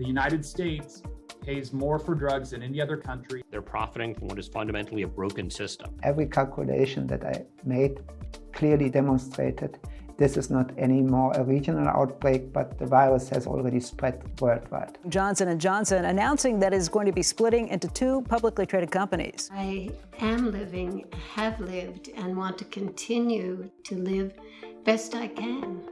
The United States pays more for drugs than any other country. They're profiting from what is fundamentally a broken system. Every calculation that I made clearly demonstrated this is not anymore a regional outbreak, but the virus has already spread worldwide. Johnson & Johnson announcing that it's going to be splitting into two publicly traded companies. I am living, have lived, and want to continue to live best I can.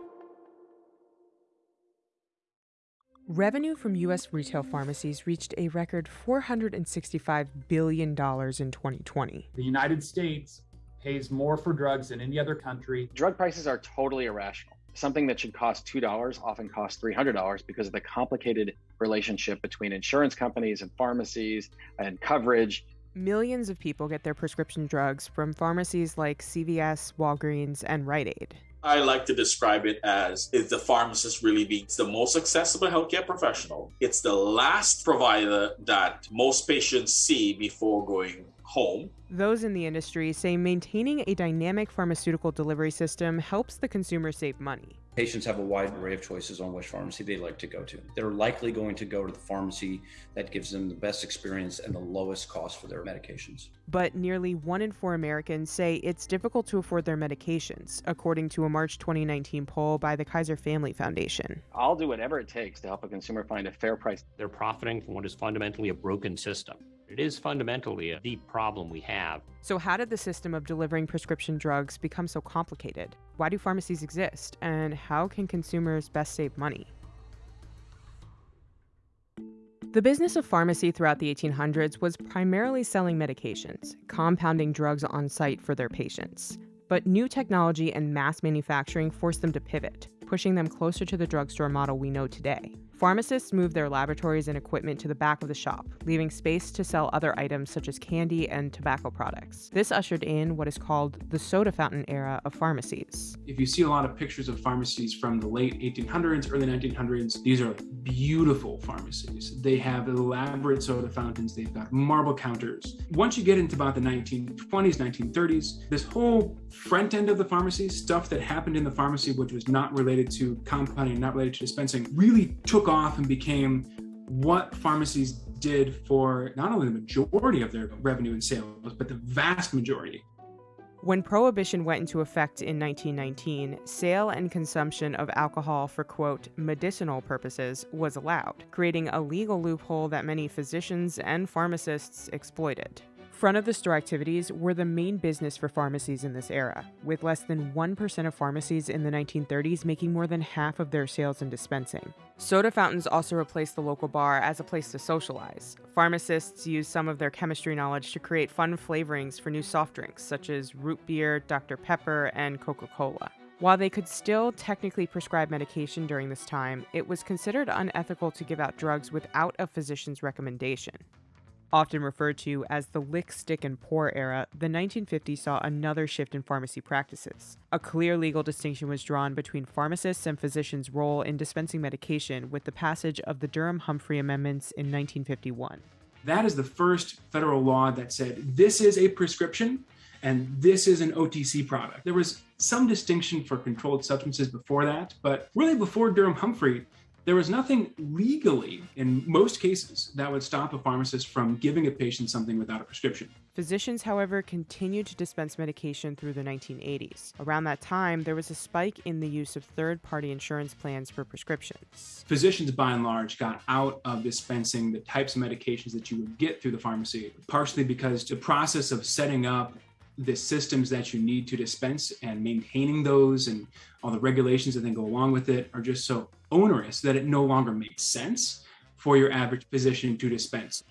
Revenue from U.S. retail pharmacies reached a record $465 billion in 2020. The United States pays more for drugs than any other country. Drug prices are totally irrational. Something that should cost $2 often costs $300 because of the complicated relationship between insurance companies and pharmacies and coverage. Millions of people get their prescription drugs from pharmacies like CVS, Walgreens, and Rite Aid. I like to describe it as is the pharmacist really being the most accessible healthcare professional. It's the last provider that most patients see before going home. Those in the industry say maintaining a dynamic pharmaceutical delivery system helps the consumer save money. Patients have a wide array of choices on which pharmacy they like to go to. They're likely going to go to the pharmacy that gives them the best experience and the lowest cost for their medications. But nearly one in four Americans say it's difficult to afford their medications, according to a March 2019 poll by the Kaiser Family Foundation. I'll do whatever it takes to help a consumer find a fair price. They're profiting from what is fundamentally a broken system. It is fundamentally a deep problem we have. So, how did the system of delivering prescription drugs become so complicated? Why do pharmacies exist? And how can consumers best save money? The business of pharmacy throughout the 1800s was primarily selling medications, compounding drugs on site for their patients. But new technology and mass manufacturing forced them to pivot, pushing them closer to the drugstore model we know today. Pharmacists moved their laboratories and equipment to the back of the shop, leaving space to sell other items such as candy and tobacco products. This ushered in what is called the soda fountain era of pharmacies. If you see a lot of pictures of pharmacies from the late 1800s, early 1900s, these are beautiful pharmacies. They have elaborate soda fountains, they've got marble counters. Once you get into about the 1920s, 1930s, this whole front end of the pharmacy, stuff that happened in the pharmacy which was not related to compounding, not related to dispensing, really took off and became what pharmacies did for not only the majority of their revenue and sales, but the vast majority. When Prohibition went into effect in 1919, sale and consumption of alcohol for, quote, medicinal purposes was allowed, creating a legal loophole that many physicians and pharmacists exploited. Front of the store activities were the main business for pharmacies in this era, with less than 1% of pharmacies in the 1930s making more than half of their sales in dispensing. Soda fountains also replaced the local bar as a place to socialize. Pharmacists used some of their chemistry knowledge to create fun flavorings for new soft drinks, such as root beer, Dr. Pepper, and Coca Cola. While they could still technically prescribe medication during this time, it was considered unethical to give out drugs without a physician's recommendation. Often referred to as the lick, stick, and pour era, the 1950s saw another shift in pharmacy practices. A clear legal distinction was drawn between pharmacists and physicians' role in dispensing medication with the passage of the Durham Humphrey Amendments in 1951. That is the first federal law that said this is a prescription and this is an OTC product. There was some distinction for controlled substances before that, but really before Durham Humphrey, there was nothing legally in most cases that would stop a pharmacist from giving a patient something without a prescription. Physicians, however, continued to dispense medication through the 1980s. Around that time, there was a spike in the use of third party insurance plans for prescriptions. Physicians, by and large, got out of dispensing the types of medications that you would get through the pharmacy, partially because the process of setting up the systems that you need to dispense and maintaining those and all the regulations that then go along with it are just so onerous that it no longer makes sense for your average physician to dispense.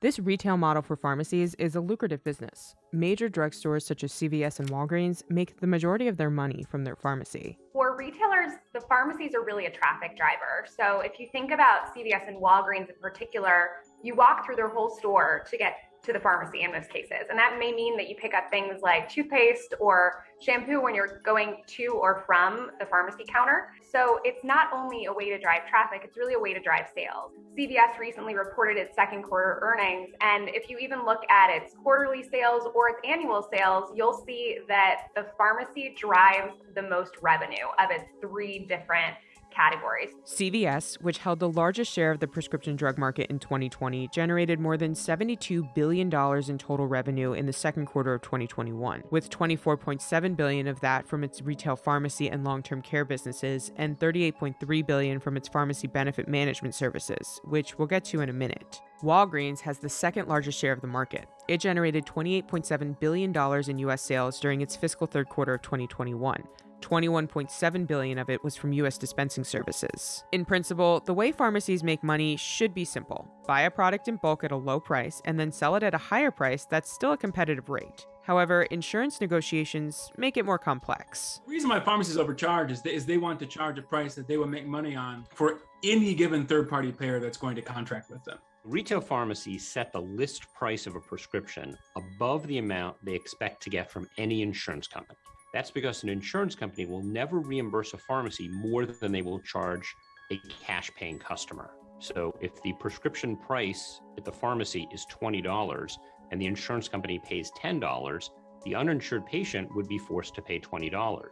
This retail model for pharmacies is a lucrative business. Major drugstores such as CVS and Walgreens make the majority of their money from their pharmacy. For retailers, the pharmacies are really a traffic driver. So if you think about CVS and Walgreens in particular, you walk through their whole store to get to the pharmacy in most cases. And that may mean that you pick up things like toothpaste or shampoo when you're going to or from the pharmacy counter. So it's not only a way to drive traffic, it's really a way to drive sales. CVS recently reported its second quarter earnings. And if you even look at its quarterly sales or its annual sales, you'll see that the pharmacy drives the most revenue of its three different categories. CVS, which held the largest share of the prescription drug market in 2020, generated more than $72 billion in total revenue in the second quarter of 2021, with 24.7 billion of that from its retail pharmacy and long-term care businesses and 38.3 billion from its pharmacy benefit management services, which we'll get to in a minute. Walgreens has the second largest share of the market. It generated $28.7 billion in U.S. sales during its fiscal third quarter of 2021. 21.7 billion of it was from US dispensing services. In principle, the way pharmacies make money should be simple. Buy a product in bulk at a low price and then sell it at a higher price that's still a competitive rate. However, insurance negotiations make it more complex. The reason why pharmacies overcharge is they, is they want to charge a price that they will make money on for any given third-party payer that's going to contract with them. Retail pharmacies set the list price of a prescription above the amount they expect to get from any insurance company. That's because an insurance company will never reimburse a pharmacy more than they will charge a cash paying customer. So if the prescription price at the pharmacy is $20 and the insurance company pays $10, the uninsured patient would be forced to pay $20.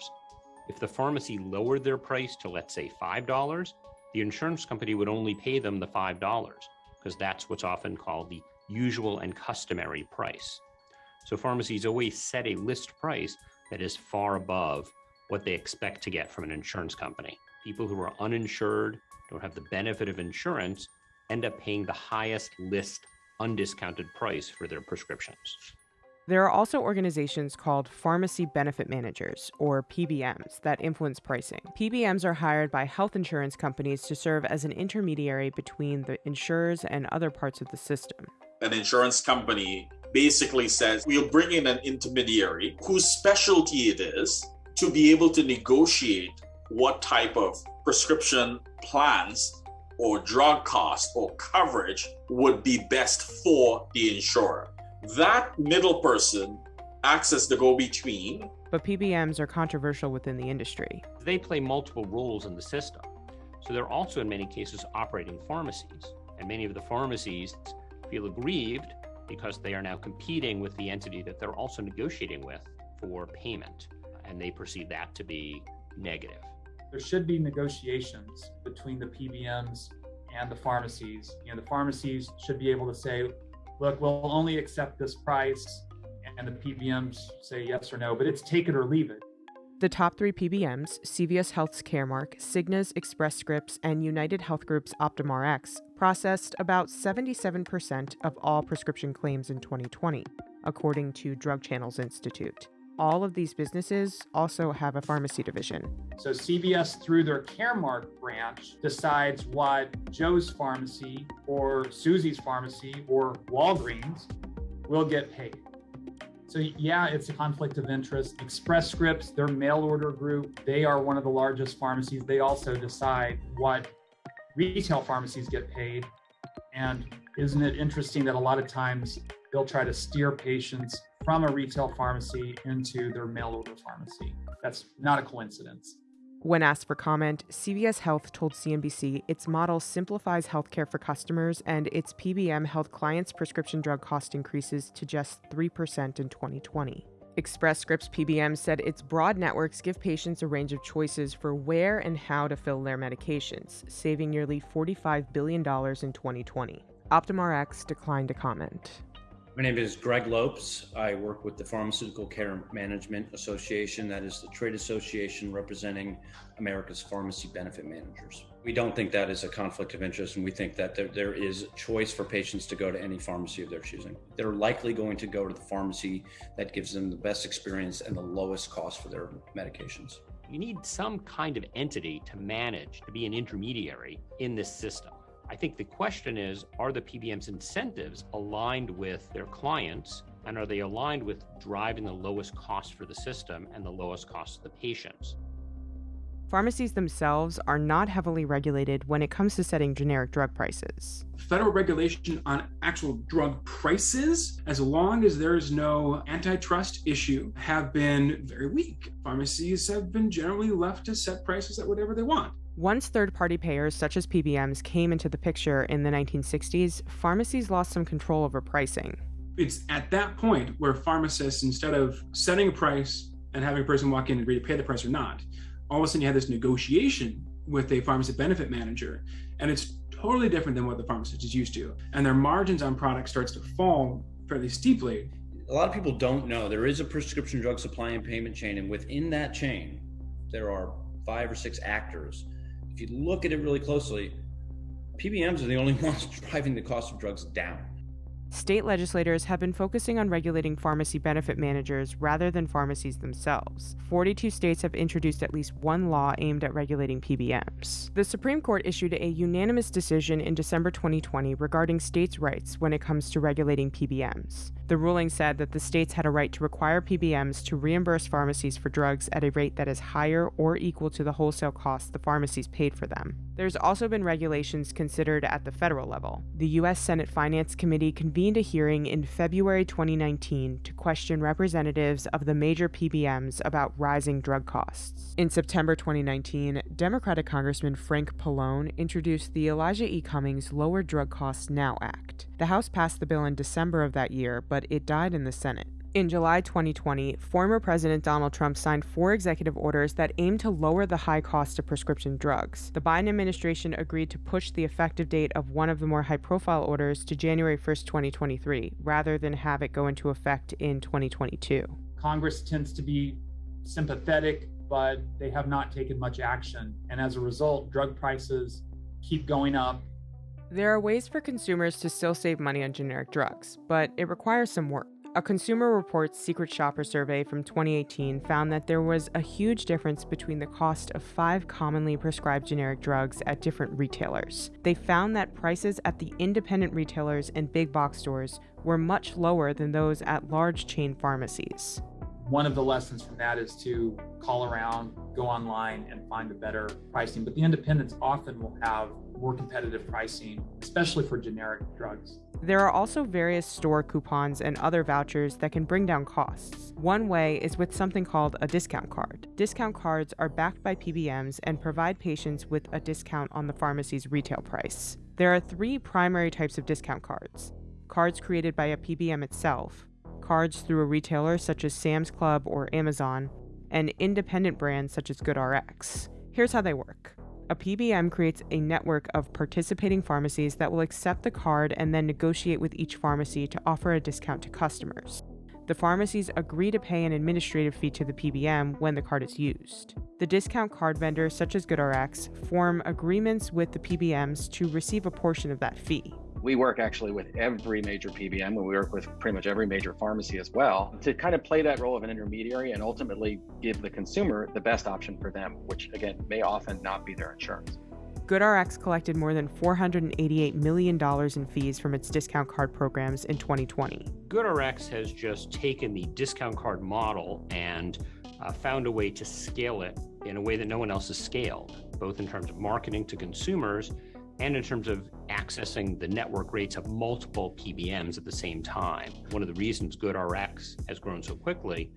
If the pharmacy lowered their price to, let's say, $5, the insurance company would only pay them the $5 because that's what's often called the usual and customary price. So pharmacies always set a list price that is far above what they expect to get from an insurance company. People who are uninsured, don't have the benefit of insurance, end up paying the highest list undiscounted price for their prescriptions. There are also organizations called pharmacy benefit managers, or PBMs, that influence pricing. PBMs are hired by health insurance companies to serve as an intermediary between the insurers and other parts of the system. An insurance company basically says we'll bring in an intermediary whose specialty it is to be able to negotiate what type of prescription plans or drug cost or coverage would be best for the insurer. That middle person acts as the go between. But PBMs are controversial within the industry. They play multiple roles in the system. So they're also, in many cases, operating pharmacies. And many of the pharmacies feel aggrieved because they are now competing with the entity that they're also negotiating with for payment. And they perceive that to be negative. There should be negotiations between the PBMs and the pharmacies. You know, the pharmacies should be able to say, look, we'll only accept this price. And the PBMs say yes or no, but it's take it or leave it. The top three PBMs, CVS Health's Caremark, Cigna's Express Scripts, and United Health Group's OptumRx, processed about 77% of all prescription claims in 2020, according to Drug Channels Institute. All of these businesses also have a pharmacy division. So CVS, through their Caremark branch, decides what Joe's pharmacy or Susie's pharmacy or Walgreens will get paid. So yeah, it's a conflict of interest. Express Scripts, their mail order group, they are one of the largest pharmacies. They also decide what retail pharmacies get paid. And isn't it interesting that a lot of times they'll try to steer patients from a retail pharmacy into their mail order pharmacy? That's not a coincidence. When asked for comment, CVS Health told CNBC its model simplifies healthcare for customers and its PBM held clients' prescription drug cost increases to just 3% in 2020. Express Scripts PBM said its broad networks give patients a range of choices for where and how to fill their medications, saving nearly $45 billion in 2020. OptumRx declined to comment. My name is Greg Lopes. I work with the Pharmaceutical Care Management Association, that is the trade association representing America's pharmacy benefit managers. We don't think that is a conflict of interest, and we think that there, there is choice for patients to go to any pharmacy of their choosing. They're likely going to go to the pharmacy that gives them the best experience and the lowest cost for their medications. You need some kind of entity to manage, to be an intermediary in this system. I think the question is are the PBM's incentives aligned with their clients? And are they aligned with driving the lowest cost for the system and the lowest cost to the patients? Pharmacies themselves are not heavily regulated when it comes to setting generic drug prices. Federal regulation on actual drug prices, as long as there is no antitrust issue, have been very weak. Pharmacies have been generally left to set prices at whatever they want. Once third party payers such as PBMs came into the picture in the 1960s, pharmacies lost some control over pricing. It's at that point where pharmacists, instead of setting a price and having a person walk in and agree to pay the price or not, all of a sudden you have this negotiation with a pharmacy benefit manager, and it's totally different than what the pharmacist is used to. And their margins on product starts to fall fairly steeply. A lot of people don't know there is a prescription drug supply and payment chain, and within that chain, there are five or six actors. If you look at it really closely, PBMs are the only ones driving the cost of drugs down. State legislators have been focusing on regulating pharmacy benefit managers rather than pharmacies themselves. 42 states have introduced at least one law aimed at regulating PBMs. The Supreme Court issued a unanimous decision in December 2020 regarding states' rights when it comes to regulating PBMs. The ruling said that the states had a right to require PBMs to reimburse pharmacies for drugs at a rate that is higher or equal to the wholesale cost the pharmacies paid for them. There's also been regulations considered at the federal level. The U.S. Senate Finance Committee convened a hearing in February 2019 to question representatives of the major PBMs about rising drug costs. In September 2019, Democratic Congressman Frank Pallone introduced the Elijah E. Cummings Lower Drug Costs Now Act. The House passed the bill in December of that year, but it died in the Senate. In July 2020, former President Donald Trump signed four executive orders that aim to lower the high cost of prescription drugs. The Biden administration agreed to push the effective date of one of the more high profile orders to January 1st, 2023, rather than have it go into effect in 2022. Congress tends to be sympathetic, but they have not taken much action. And as a result, drug prices keep going up. There are ways for consumers to still save money on generic drugs, but it requires some work. A Consumer Reports Secret Shopper survey from 2018 found that there was a huge difference between the cost of five commonly prescribed generic drugs at different retailers. They found that prices at the independent retailers and big box stores were much lower than those at large chain pharmacies. One of the lessons from that is to call around, go online, and find a better pricing. But the independents often will have more competitive pricing, especially for generic drugs. There are also various store coupons and other vouchers that can bring down costs. One way is with something called a discount card. Discount cards are backed by PBMs and provide patients with a discount on the pharmacy's retail price. There are three primary types of discount cards cards created by a PBM itself, cards through a retailer such as Sam's Club or Amazon, and independent brands such as GoodRx. Here's how they work. A PBM creates a network of participating pharmacies that will accept the card and then negotiate with each pharmacy to offer a discount to customers. The pharmacies agree to pay an administrative fee to the PBM when the card is used. The discount card vendors, such as GoodRx, form agreements with the PBMs to receive a portion of that fee we work actually with every major PBM and we work with pretty much every major pharmacy as well to kind of play that role of an intermediary and ultimately give the consumer the best option for them, which again may often not be their insurance. GoodRx collected more than $488 million in fees from its discount card programs in 2020. GoodRx has just taken the discount card model and uh, found a way to scale it in a way that no one else has scaled, both in terms of marketing to consumers and in terms of accessing the network rates of multiple PBMs at the same time. One of the reasons GoodRx has grown so quickly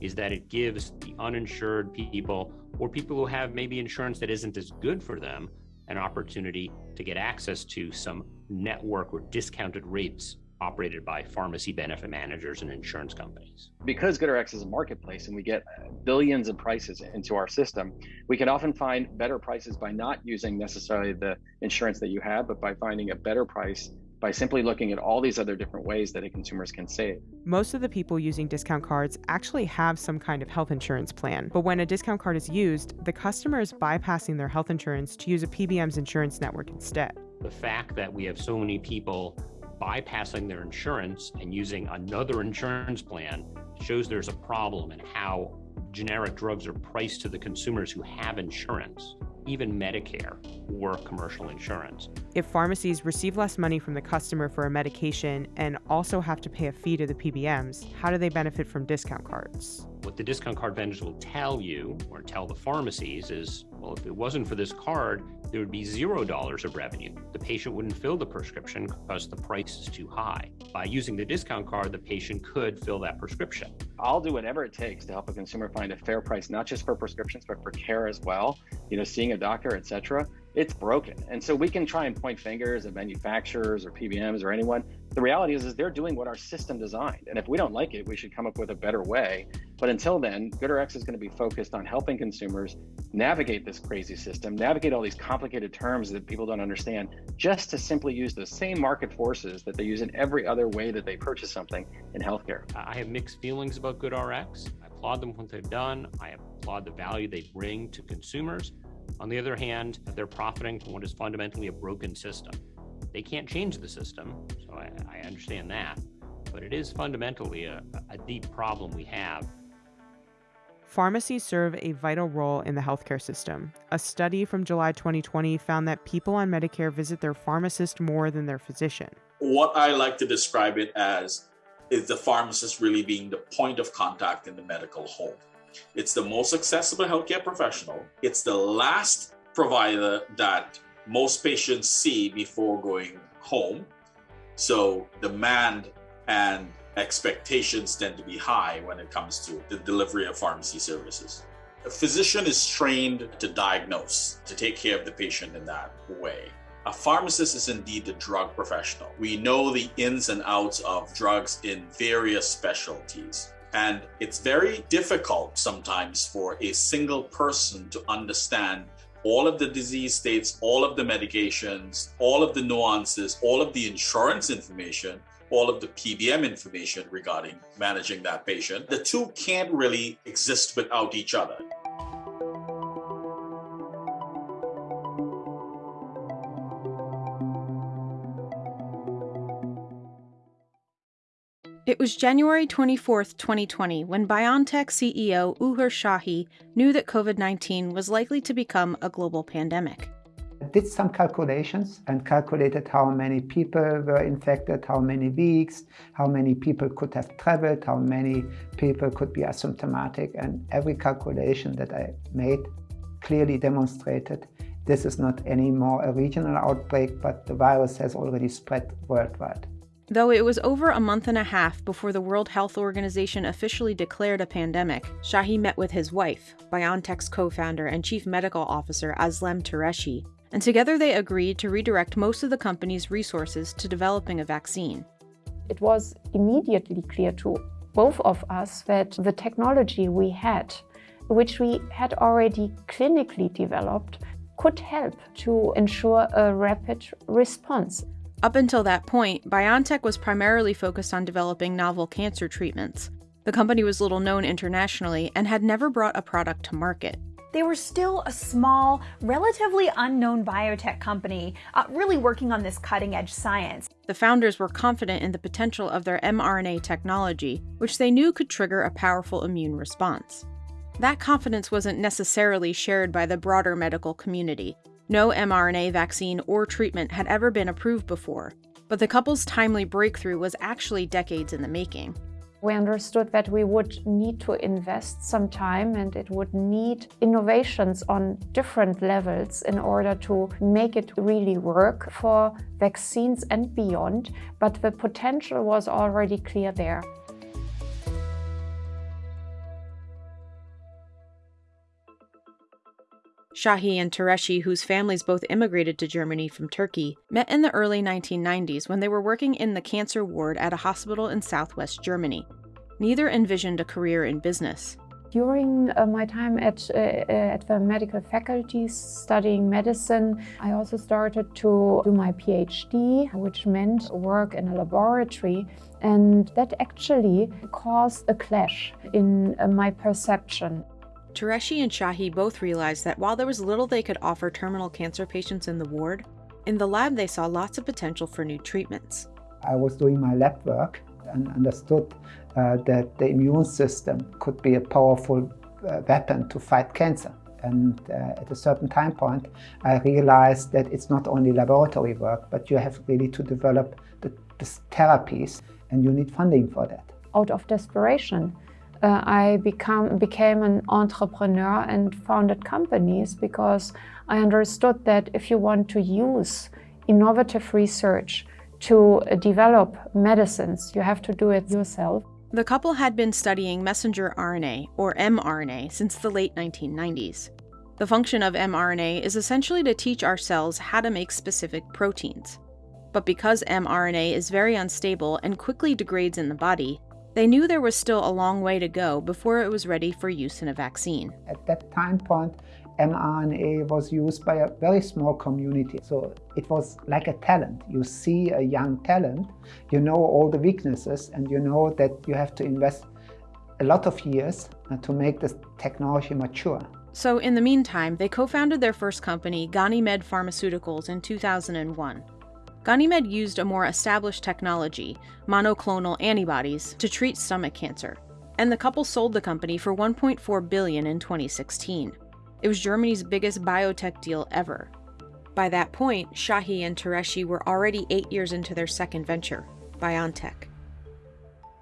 is that it gives the uninsured people or people who have maybe insurance that isn't as good for them an opportunity to get access to some network or discounted rates operated by pharmacy benefit managers and insurance companies. Because GoodRx is a marketplace and we get billions of prices into our system, we can often find better prices by not using necessarily the insurance that you have, but by finding a better price by simply looking at all these other different ways that consumers can save. Most of the people using discount cards actually have some kind of health insurance plan, but when a discount card is used, the customer is bypassing their health insurance to use a PBM's insurance network instead. The fact that we have so many people bypassing their insurance and using another insurance plan shows there's a problem in how generic drugs are priced to the consumers who have insurance, even Medicare or commercial insurance. If pharmacies receive less money from the customer for a medication and also have to pay a fee to the PBMs, how do they benefit from discount cards? What the discount card vendors will tell you or tell the pharmacies is well, if it wasn't for this card, there would be zero dollars of revenue. The patient wouldn't fill the prescription because the price is too high. By using the discount card, the patient could fill that prescription. I'll do whatever it takes to help a consumer find a fair price, not just for prescriptions, but for care as well. You know, seeing a doctor, etc. It's broken, and so we can try and point fingers at manufacturers or PBMs or anyone. The reality is, is they're doing what our system designed, and if we don't like it, we should come up with a better way But until then, GoodRx is going to be focused on helping consumers navigate this crazy system, navigate all these complicated terms that people don't understand, just to simply use the same market forces that they use in every other way that they purchase something in healthcare. I have mixed feelings about GoodRx. I applaud them what they've done. I applaud the value they bring to consumers. On the other hand, they're profiting from what is fundamentally a broken system. They can't change the system, so I, I understand that. But it is fundamentally a, a deep problem we have Pharmacies serve a vital role in the healthcare system. A study from July 2020 found that people on Medicare visit their pharmacist more than their physician. What I like to describe it as is the pharmacist really being the point of contact in the medical home. It's the most accessible healthcare professional. It's the last provider that most patients see before going home. So demand and expectations tend to be high when it comes to the delivery of pharmacy services. A physician is trained to diagnose, to take care of the patient in that way. A pharmacist is indeed the drug professional. We know the ins and outs of drugs in various specialties. And it's very difficult sometimes for a single person to understand all of the disease states, all of the medications, all of the nuances, all of the insurance information all of the PBM information regarding managing that patient. The two can't really exist without each other. Was January 24, 2020, when BioNTech CEO Uğur Şahin knew that COVID 19 was likely to become a global pandemic I did some calculations and calculated how many people were infected, how many weeks, how many people could have traveled, how many people could be asymptomatic. And every calculation that I made clearly demonstrated this is not anymore a regional outbreak, but the virus has already spread worldwide. Though it was over a month and a half before the World Health Organization officially declared a pandemic, Şahin met with his wife, BioNTech's co-founder and chief medical officer Özlem Türeci, and together they agreed to redirect most of the company's resources to developing a vaccine. It was immediately clear to both of us that the technology we had, which we had already clinically developed, could help to ensure a rapid response. Up until that point, BioNTech was primarily focused on developing novel cancer treatments. The company was little known internationally and had never brought a product to market they were still a small, relatively unknown biotech company, uh, really working on this cutting edge science. The founders were confident in the potential of their mRNA technology, which they knew could trigger a powerful immune response. That confidence wasn't necessarily shared by the broader medical community. No mRNA vaccine or treatment had ever been approved before, but the couple's timely breakthrough was actually decades in the making. We understood that we would need to invest some time and it would need innovations on different levels in order to make it really work for vaccines and beyond, but the potential was already clear there. Şahin and Türeci, whose families both immigrated to Germany from Turkey, met in the early 1990s when they were working in the cancer ward at a hospital in southwest Germany. Neither envisioned a career in business. During uh, my time at, uh, uh at the medical faculty studying medicine, I also started to do my PhD, which meant work in a laboratory. And that actually caused a clash in uh, my perception. Türeci and Şahin both realized that while there was little they could offer terminal cancer patients in the ward, in the lab they saw lots of potential for new treatments. I was doing my lab work and understood uh, that the immune system could be a powerful uh, weapon to fight cancer. And uh, at a certain time point, I realized that it's not only laboratory work, but you have really to develop the, the therapies and you need funding for that. Out of desperation, uh, I become, became an entrepreneur and founded companies because I understood that if you want to use innovative research to develop medicines, you have to do it yourself. The couple had been studying messenger RNA, or mRNA, since the late 1990s. The function of mRNA is essentially to teach our cells how to make specific proteins. But because mRNA is very unstable and quickly degrades in the body, they knew there was still a long way to go before it was ready for use in a vaccine. At that time point, mRNA was used by a very small community. So it was like a talent. You see a young talent, you know all the weaknesses, and you know that you have to invest a lot of years uh, to make this technology mature. So, in the meantime, they co founded their first company, Ganymed Pharmaceuticals, in 2001. Ganymed used a more established technology, monoclonal antibodies, to treat stomach cancer, and the couple sold the company for 1.4 billion in 2016. It was Germany's biggest biotech deal ever. By that point, Şahin and Türeci were already eight years into their second venture, BioNTech.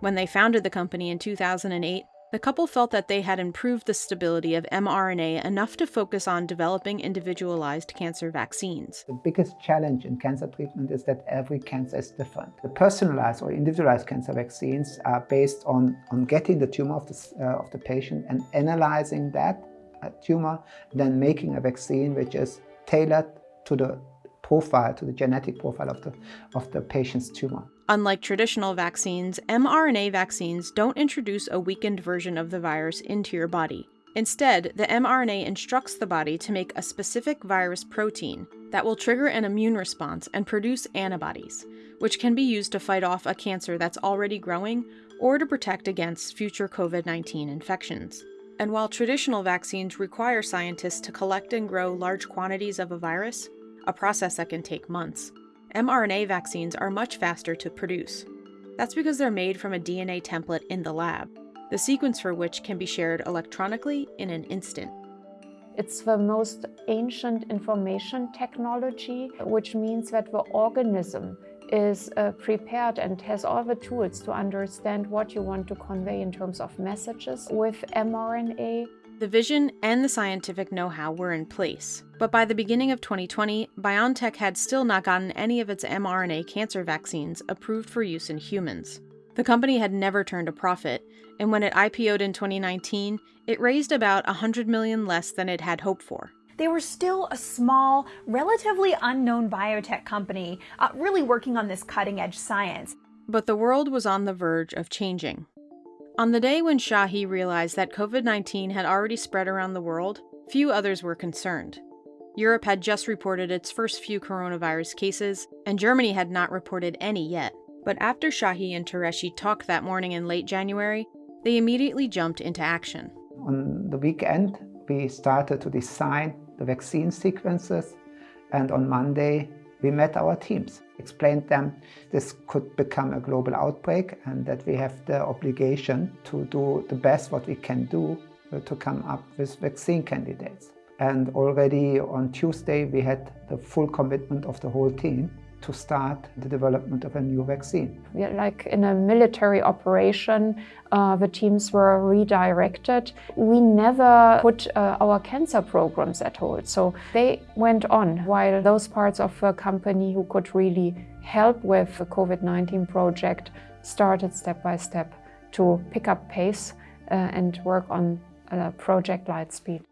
When they founded the company in 2008, the couple felt that they had improved the stability of mRNA enough to focus on developing individualized cancer vaccines. The biggest challenge in cancer treatment is that every cancer is different. The personalized or individualized cancer vaccines are based on, on getting the tumor of the, uh, of the patient and analyzing that uh, tumor, then making a vaccine which is tailored to the profile, to the genetic profile of the, of the patient's tumor. Unlike traditional vaccines, mRNA vaccines don't introduce a weakened version of the virus into your body. Instead, the mRNA instructs the body to make a specific virus protein that will trigger an immune response and produce antibodies, which can be used to fight off a cancer that's already growing or to protect against future COVID 19 infections. And while traditional vaccines require scientists to collect and grow large quantities of a virus, a process that can take months, mRNA vaccines are much faster to produce. That's because they're made from a DNA template in the lab, the sequence for which can be shared electronically in an instant. It's the most ancient information technology, which means that the organism is uh, prepared and has all the tools to understand what you want to convey in terms of messages with mRNA. The vision and the scientific know how were in place, but by the beginning of 2020, BioNTech had still not gotten any of its mRNA cancer vaccines approved for use in humans. The company had never turned a profit, and when it IPO'd in 2019, it raised about 100 million less than it had hoped for. They were still a small, relatively unknown biotech company, uh, really working on this cutting edge science. But the world was on the verge of changing. On the day when Şahin realized that COVID 19 had already spread around the world, few others were concerned. Europe had just reported its first few coronavirus cases, and Germany had not reported any yet. But after Şahin and Türeci talked that morning in late January, they immediately jumped into action. On the weekend, we started to design the vaccine sequences, and on Monday, we met our teams, explained them this could become a global outbreak and that we have the obligation to do the best what we can do uh, to come up with vaccine candidates. And already on Tuesday, we had the full commitment of the whole team to start the development of a new vaccine. Like in a military operation, uh, the teams were redirected. We never put uh, our cancer programs at hold, so they went on while those parts of the company who could really help with the COVID-19 project started step by step to pick up pace uh, and work on a Project Lightspeed.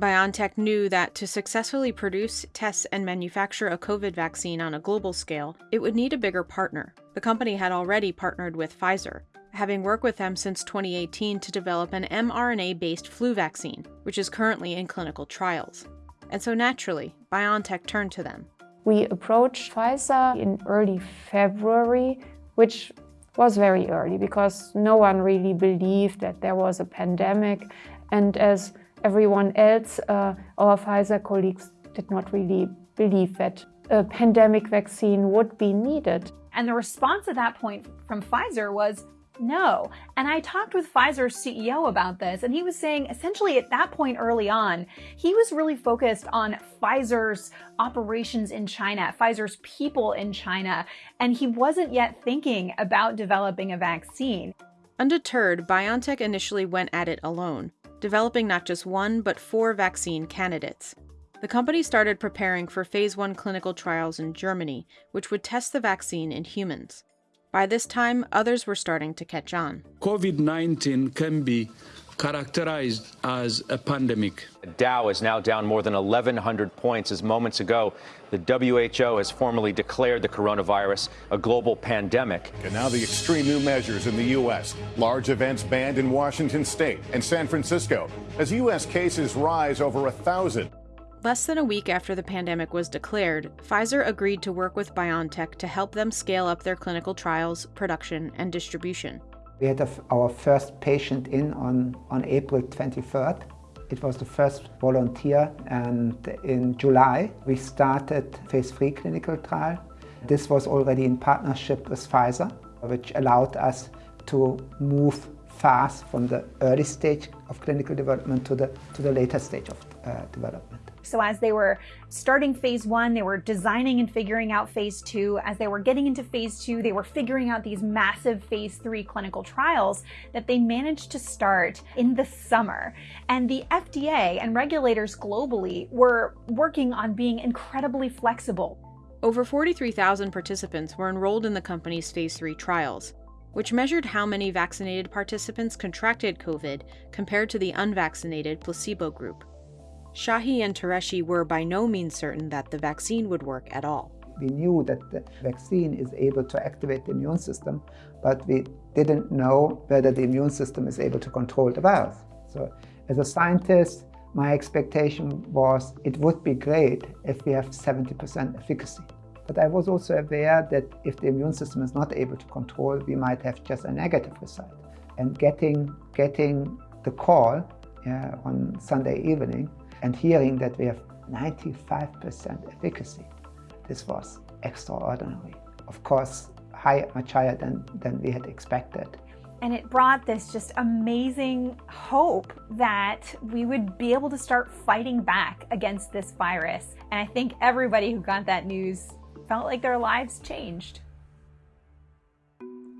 BioNTech knew that to successfully produce, test, and manufacture a COVID vaccine on a global scale, it would need a bigger partner. The company had already partnered with Pfizer, having worked with them since 2018 to develop an mRNA based flu vaccine, which is currently in clinical trials. And so naturally, BioNTech turned to them. We approached Pfizer in early February, which was very early because no one really believed that there was a pandemic. And as everyone else, uh, our Pfizer colleagues did not really believe that a pandemic vaccine would be needed. And the response at that point from Pfizer was no. And I talked with Pfizer's CEO about this, and he was saying essentially at that point early on, he was really focused on Pfizer's operations in China, Pfizer's people in China, and he wasn't yet thinking about developing a vaccine. Undeterred, BioNTech initially went at it alone developing not just one, but four vaccine candidates. The company started preparing for phase 1 clinical trials in Germany, which would test the vaccine in humans. By this time, others were starting to catch on. COVID 19 can be characterized as a pandemic. Dow is now down more than 1,100 points as moments ago the WHO has formally declared the coronavirus a global pandemic. And now the extreme new measures in the U.S. Large events banned in Washington state and San Francisco as U.S. cases rise over a thousand. Less than a week after the pandemic was declared, Pfizer agreed to work with BioNTech to help them scale up their clinical trials, production, and distribution. We had our first patient in on, on April 23rd. It was the first volunteer and in July we started phase 3 clinical trial. This was already in partnership with Pfizer, which allowed us to move fast from the early stage of clinical development to the, to the later stage of uh, development. So as they were starting phase one, they were designing and figuring out phase two. As they were getting into phase two, they were figuring out these massive phase three clinical trials that they managed to start in the summer. And the FDA and regulators globally were working on being incredibly flexible. Over 43,000 participants were enrolled in the company's phase three trials which measured how many vaccinated participants contracted COVID compared to the unvaccinated placebo group. Şahin and Türeci were by no means certain that the vaccine would work at all. We knew that the vaccine is able to activate the immune system, but we didn't know whether the immune system is able to control the virus. So as a scientist, my expectation was it would be great if we have 70% efficacy. But I was also aware that if the immune system is not able to control, we might have just a negative result. And getting, getting the call uh, on Sunday evening and hearing that we have 95% efficacy, this was extraordinary. Of course, high, much higher than, than we had expected. And it brought this just amazing hope that we would be able to start fighting back against this virus. And I think everybody who got that news felt like their lives changed.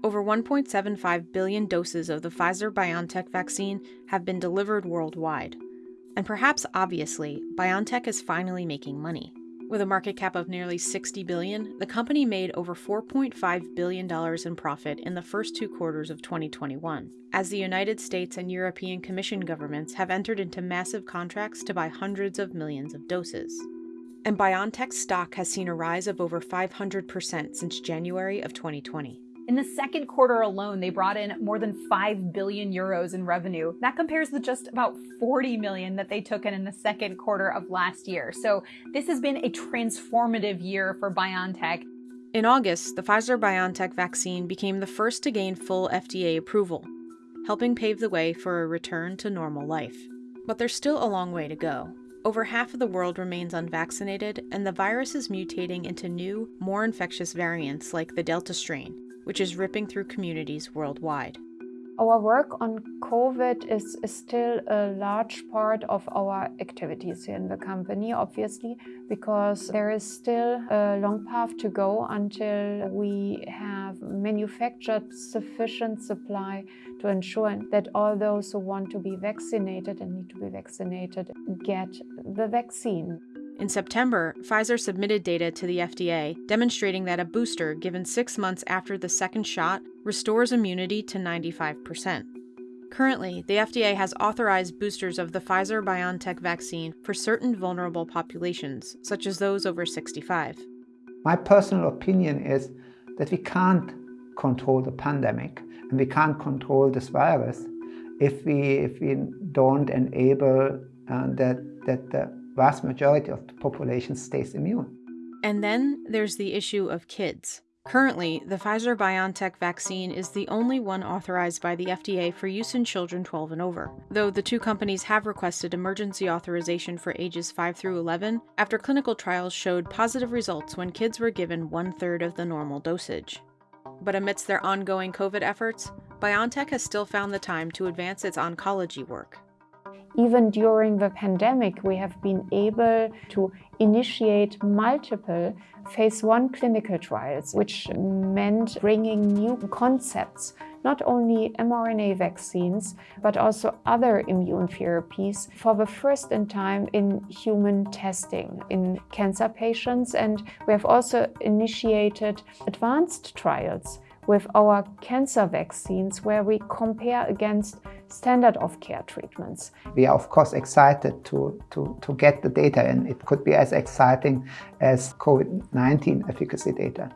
Over 1.75 billion doses of the Pfizer BioNTech vaccine have been delivered worldwide. And perhaps obviously, BioNTech is finally making money. With a market cap of nearly 60 billion, the company made over 4.5 billion dollars in profit in the first 2 quarters of 2021, as the United States and European Commission governments have entered into massive contracts to buy hundreds of millions of doses. And BioNTech's stock has seen a rise of over 500% since January of 2020. In the second quarter alone, they brought in more than 5 billion euros in revenue. That compares to just about 40 million that they took in in the second quarter of last year. So this has been a transformative year for BioNTech. In August, the Pfizer BioNTech vaccine became the first to gain full FDA approval, helping pave the way for a return to normal life. But there's still a long way to go. Over half of the world remains unvaccinated, and the virus is mutating into new, more infectious variants like the Delta strain, which is ripping through communities worldwide. Our work on COVID is, still a large part of our activities here in the company, obviously, because there is still a long path to go until we have manufactured sufficient supply to ensure that all those who want to be vaccinated and need to be vaccinated get the vaccine. In September, Pfizer submitted data to the FDA demonstrating that a booster given six months after the second shot restores immunity to 95%. Currently, the FDA has authorized boosters of the Pfizer BioNTech vaccine for certain vulnerable populations, such as those over 65. My personal opinion is that we can't control the pandemic and we can't control this virus if we, if we don't enable uh, that, that the vast majority of the population stays immune. And then there's the issue of kids. Currently, the Pfizer BioNTech vaccine is the only one authorized by the FDA for use in children 12 and over, though the two companies have requested emergency authorization for ages 5 through 11 after clinical trials showed positive results when kids were given one third of the normal dosage. But amidst their ongoing COVID efforts, BioNTech has still found the time to advance its oncology work even during the pandemic, we have been able to initiate multiple phase one clinical trials, which meant bringing new concepts, not only mRNA vaccines, but also other immune therapies for the first in time in human testing in cancer patients. And we have also initiated advanced trials with our cancer vaccines where we compare against standard of care treatments. We are, of course, excited to, to, to get the data, and it could be as exciting as COVID 19 efficacy data.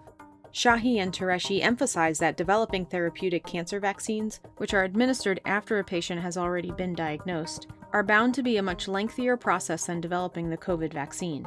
Şahin and Türeci emphasize that developing therapeutic cancer vaccines, which are administered after a patient has already been diagnosed, are bound to be a much lengthier process than developing the COVID vaccine.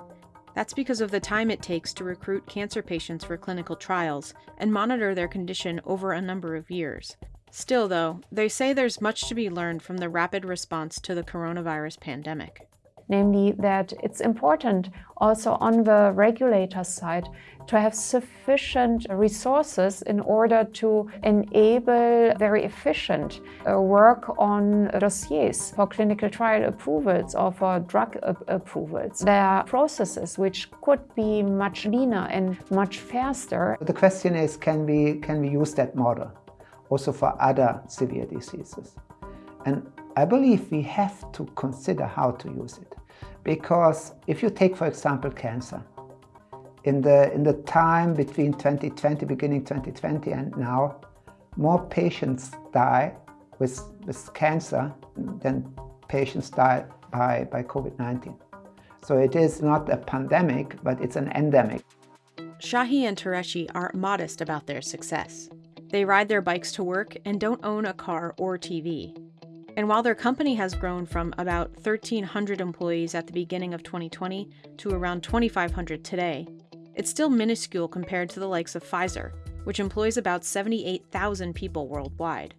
That's because of the time it takes to recruit cancer patients for clinical trials and monitor their condition over a number of years. Still, though, they say there's much to be learned from the rapid response to the coronavirus pandemic. Namely, that it's important also on the regulator side to have sufficient resources in order to enable very efficient uh, work on dossiers for clinical trial approvals or for drug approvals. There are processes which could be much leaner and much faster. The question is, can we, can we use that model also for other severe diseases? And I believe we have to consider how to use it. Because if you take, for example, cancer, in the, in the time between 2020, beginning 2020 and now, more patients die with, with cancer than patients die by, by COVID-19. So it is not a pandemic, but it's an endemic. Şahin and Türeci are modest about their success. They ride their bikes to work and don't own a car or TV. And while their company has grown from about 1,300 employees at the beginning of 2020 to around 2,500 today, it's still minuscule compared to the likes of Pfizer, which employs about 78,000 people worldwide.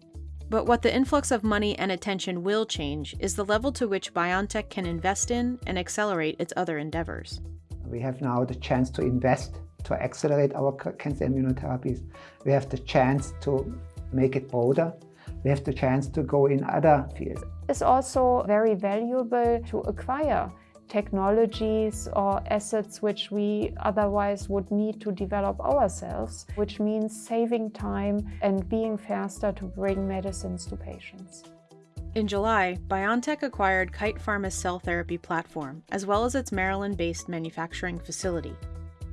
But what the influx of money and attention will change is the level to which BioNTech can invest in and accelerate its other endeavors. We have now the chance to invest to accelerate our cancer immunotherapies. We have the chance to make it broader. We have the chance to go in other fields. It's also very valuable to acquire technologies or assets which we otherwise would need to develop ourselves, which means saving time and being faster to bring medicines to patients. In July, BioNTech acquired Kite Pharma's cell therapy platform, as well as its Maryland based manufacturing facility.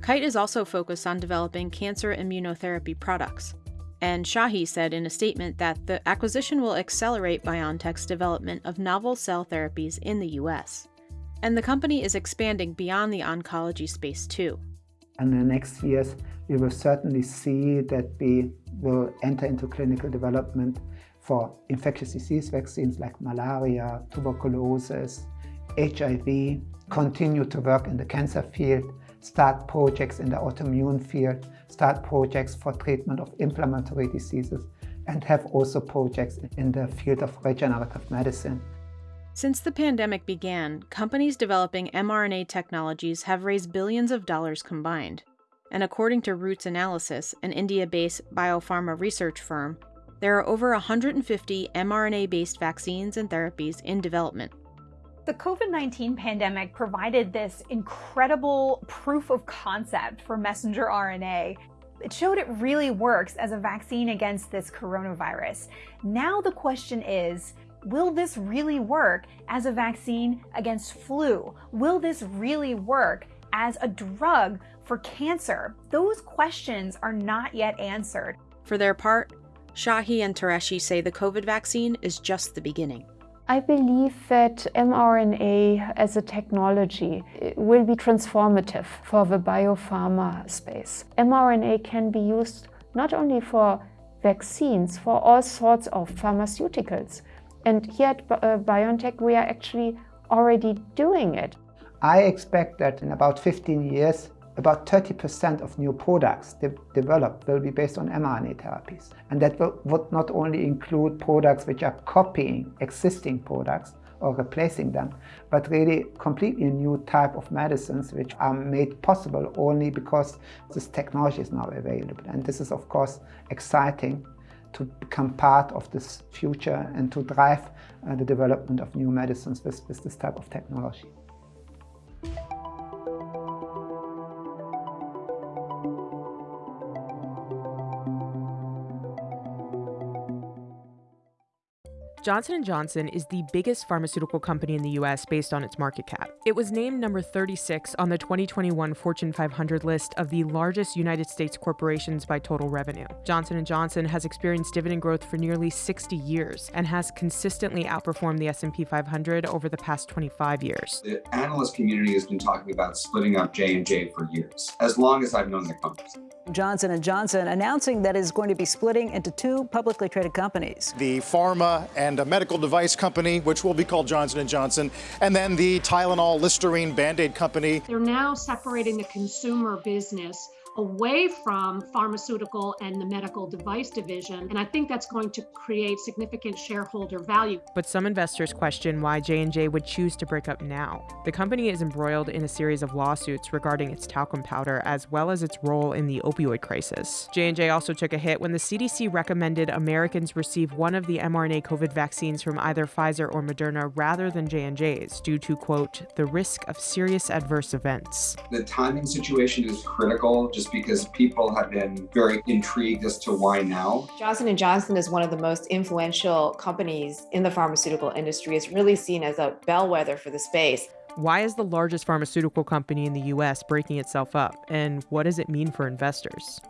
Kite is also focused on developing cancer immunotherapy products. And Şahin said in a statement that the acquisition will accelerate BioNTech's development of novel cell therapies in the US. And the company is expanding beyond the oncology space too. In the next years, we will certainly see that we will enter into clinical development for infectious disease vaccines like malaria, tuberculosis, HIV, continue to work in the cancer field, start projects in the autoimmune field, start projects for treatment of inflammatory diseases, and have also projects in the field of regenerative medicine. Since the pandemic began, companies developing mRNA technologies have raised billions of dollars combined. And according to Roots Analysis, an India based biopharma research firm, there are over 150 mRNA based vaccines and therapies in development. The COVID 19 pandemic provided this incredible proof of concept for messenger RNA. It showed it really works as a vaccine against this coronavirus. Now the question is will this really work as a vaccine against flu? Will this really work as a drug for cancer? Those questions are not yet answered. For their part, Şahin and Türeci say the COVID vaccine is just the beginning. I believe that mRNA as a technology will be transformative for the biopharma space. mRNA can be used not only for vaccines, for all sorts of pharmaceuticals. And here at uh, BioNTech, we are actually already doing it. I expect that in about 15 years, about 30% of new products de developed will be based on mRNA therapies. And that will, would not only include products which are copying existing products or replacing them, but really completely new type of medicines which are made possible only because this technology is now available. And this is of course exciting to become part of this future and to drive uh, the development of new medicines with, with this type of technology. Johnson & Johnson is the biggest pharmaceutical company in the US based on its market cap. It was named number 36 on the 2021 Fortune 500 list of the largest United States corporations by total revenue. Johnson & Johnson has experienced dividend growth for nearly 60 years and has consistently outperformed the S&P 500 over the past 25 years. The analyst community has been talking about splitting up J&J for years, as long as I've known the company. Johnson & Johnson announcing that it is going to be splitting into two publicly traded companies. The pharma and a medical device company, which will be called Johnson & Johnson, and then the Tylenol, Listerine, Band-Aid company. They're now separating the consumer business away from pharmaceutical and the medical device division. And I think that's going to create significant shareholder value. But some investors question why J&J would choose to break up now. The company is embroiled in a series of lawsuits regarding its talcum powder as well as its role in the opioid crisis. J&J also took a hit when the CDC recommended Americans receive one of the mRNA COVID vaccines from either Pfizer or Moderna rather than J&J's due to quote the risk of serious adverse events. The timing situation is critical just because people have been very intrigued as to why now. Johnson & Johnson is one of the most influential companies in the pharmaceutical industry. It's really seen as a bellwether for the space. Why is the largest pharmaceutical company in the US breaking itself up? And what does it mean for investors?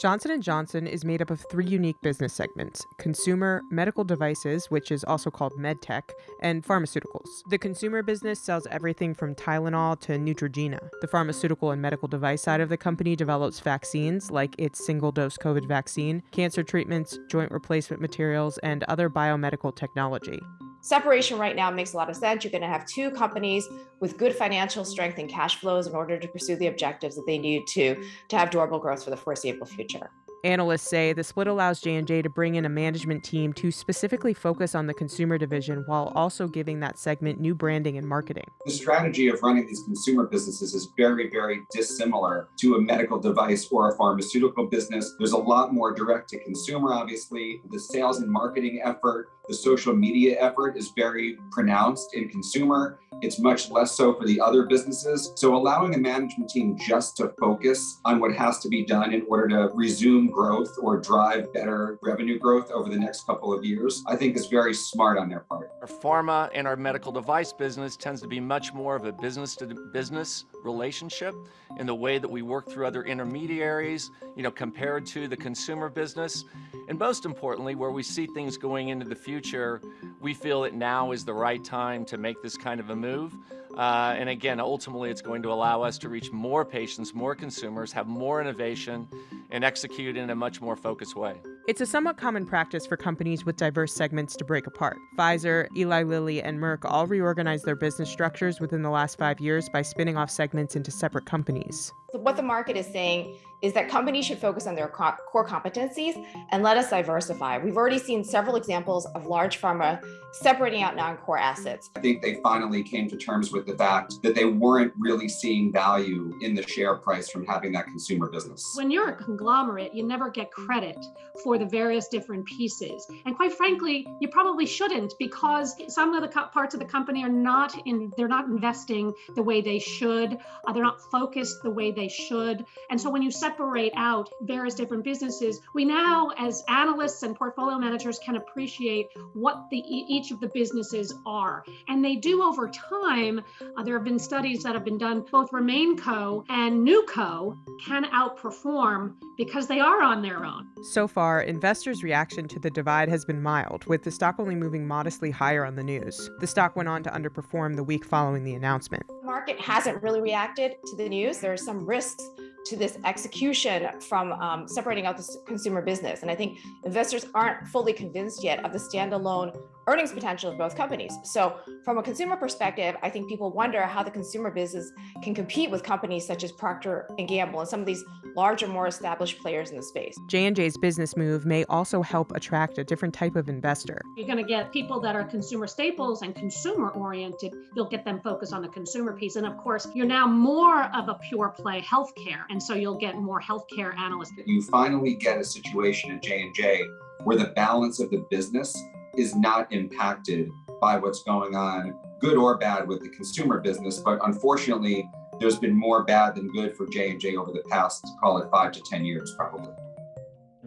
Johnson & Johnson is made up of three unique business segments: consumer, medical devices, which is also called medtech, and pharmaceuticals. The consumer business sells everything from Tylenol to Neutrogena. The pharmaceutical and medical device side of the company develops vaccines like its single-dose COVID vaccine, cancer treatments, joint replacement materials, and other biomedical technology. Separation right now makes a lot of sense. You're going to have two companies with good financial strength and cash flows in order to pursue the objectives that they need to to have durable growth for the foreseeable future. Analysts say the split allows J&J to bring in a management team to specifically focus on the consumer division while also giving that segment new branding and marketing. The strategy of running these consumer businesses is very, very dissimilar to a medical device or a pharmaceutical business. There's a lot more direct to consumer, obviously. The sales and marketing effort, the social media effort is very pronounced in consumer. It's much less so for the other businesses. So allowing a management team just to focus on what has to be done in order to resume growth or drive better revenue growth over the next couple of years, I think is very smart on their part. Our pharma and our medical device business tends to be much more of a business to business relationship in the way that we work through other intermediaries, you know, compared to the consumer business. And most importantly, where we see things going into the future, we feel that now is the right time to make this kind of a move. Uh, and again, ultimately, it's going to allow us to reach more patients, more consumers, have more innovation, and execute in a much more focused way. It's a somewhat common practice for companies with diverse segments to break apart. Pfizer, Eli Lilly, and Merck all reorganized their business structures within the last five years by spinning off segments into separate companies. So what the market is saying is that companies should focus on their core competencies and let us diversify. We've already seen several examples of large pharma separating out non-core assets. I think they finally came to terms with the fact that they weren't really seeing value in the share price from having that consumer business. When you're a conglomerate, you never get credit for the various different pieces. And quite frankly, you probably shouldn't because some of the parts of the company are not in, they're not investing the way they should. Uh, they're not focused the way they should. And so when you separate out various different businesses, we now as analysts and portfolio managers can appreciate what the each of the businesses are. And they do over time. Uh, there have been studies that have been done, both RemainCo and NewCo can outperform because they are on their own. So far, investors' reaction to the divide has been mild, with the stock only moving modestly higher on the news. The stock went on to underperform the week following the announcement. The market hasn't really reacted to the news. There are some risks to this execution from um, separating out the consumer business. And I think investors aren't fully convinced yet of the standalone earnings potential of both companies. So from a consumer perspective, I think people wonder how the consumer business can compete with companies such as Procter & Gamble and some of these larger, more established players in the space. J&J's business move may also help attract a different type of investor. You're going to get people that are consumer staples and consumer oriented. You'll get them focused on the consumer piece. And of course, you're now more of a pure play healthcare. And so you'll get more healthcare analysts. You finally get a situation at J&J where the balance of the business is not impacted by what's going on, good or bad, with the consumer business. But unfortunately, there's been more bad than good for J&J over the past, call it five to 10 years, probably.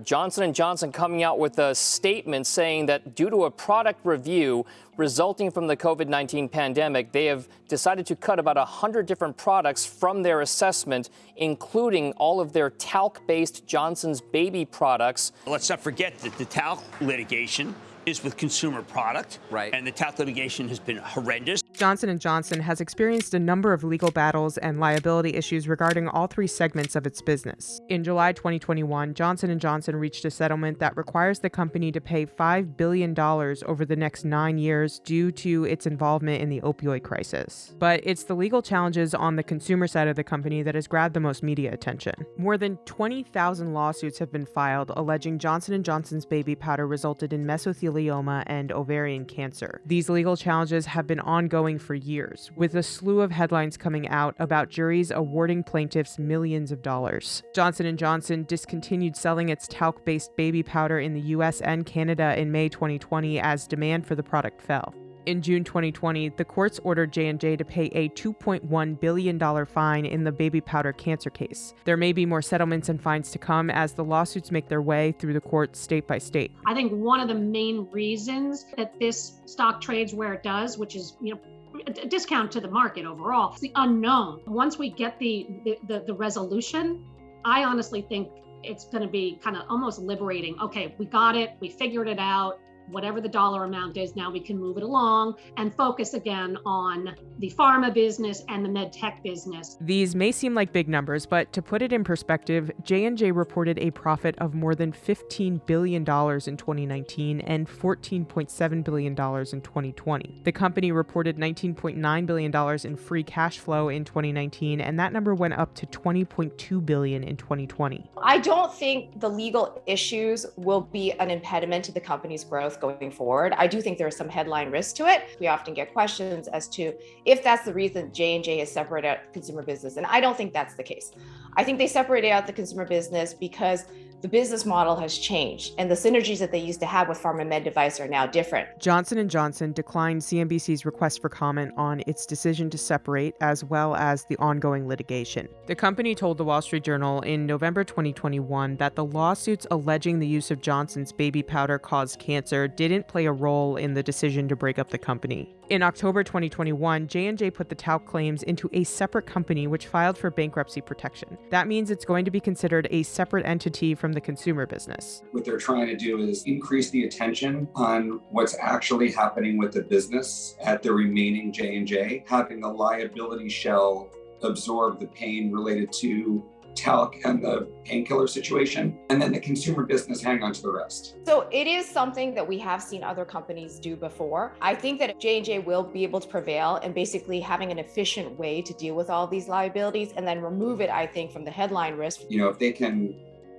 Johnson & Johnson coming out with a statement saying that due to a product review resulting from the COVID-19 pandemic, they have decided to cut about 100 different products from their assessment, including all of their talc-based Johnson's baby products. Let's not forget that the talc litigation is with consumer product. Right. And the talc litigation has been horrendous. Johnson & Johnson has experienced a number of legal battles and liability issues regarding all three segments of its business. In July 2021, Johnson & Johnson reached a settlement that requires the company to pay $5 billion over the next 9 years due to its involvement in the opioid crisis. But it's the legal challenges on the consumer side of the company that has grabbed the most media attention. More than 20,000 lawsuits have been filed alleging Johnson & Johnson's baby powder resulted in mesothelioma and ovarian cancer. These legal challenges have been ongoing for years, with a slew of headlines coming out about juries awarding plaintiffs millions of dollars. Johnson & Johnson discontinued selling its talc-based baby powder in the US and Canada in May 2020 as demand for the product fell. In June 2020, the courts ordered J&J to pay a $2.1 billion fine in the baby powder cancer case. There may be more settlements and fines to come as the lawsuits make their way through the courts state by state. I think one of the main reasons that this stock trades where it does, which is, you know, a discount to the market overall. It's the unknown. Once we get the the, the, the resolution, I honestly think it's going to be kind of almost liberating. Okay, we got it. We figured it out whatever the dollar amount is now we can move it along and focus again on the pharma business and the med tech business. These may seem like big numbers but to put it in perspective j&j reported a profit of more than $15 billion in 2019 and $14.7 billion in 2020 the company reported $19.9 billion in free cash flow in 2019 and that number went up to $20.2 billion in 2020 i don't think the legal issues will be an impediment to the company's growth growth going forward. I do think there's some headline risk to it. We often get questions as to if that's the reason J&J has separated out consumer business. And I don't think that's the case. I think they separated out the consumer business because the business model has changed and the synergies that they used to have with pharma med device are now different. Johnson & Johnson declined CNBC's request for comment on its decision to separate as well as the ongoing litigation. The company told the Wall Street Journal in November 2021 that the lawsuits alleging the use of Johnson's baby powder caused cancer didn't play a role in the decision to break up the company. In October 2021, J&J put the talc claims into a separate company which filed for bankruptcy protection. That means it's going to be considered a separate entity from the consumer business. What they're trying to do is increase the attention on what's actually happening with the business at the remaining J&J, having the liability shell absorb the pain related to talc and the painkiller situation, and then the consumer business hang on to the rest. So it is something that we have seen other companies do before. I think that J&J will be able to prevail and basically having an efficient way to deal with all these liabilities and then remove it, I think, from the headline risk. You know, if they can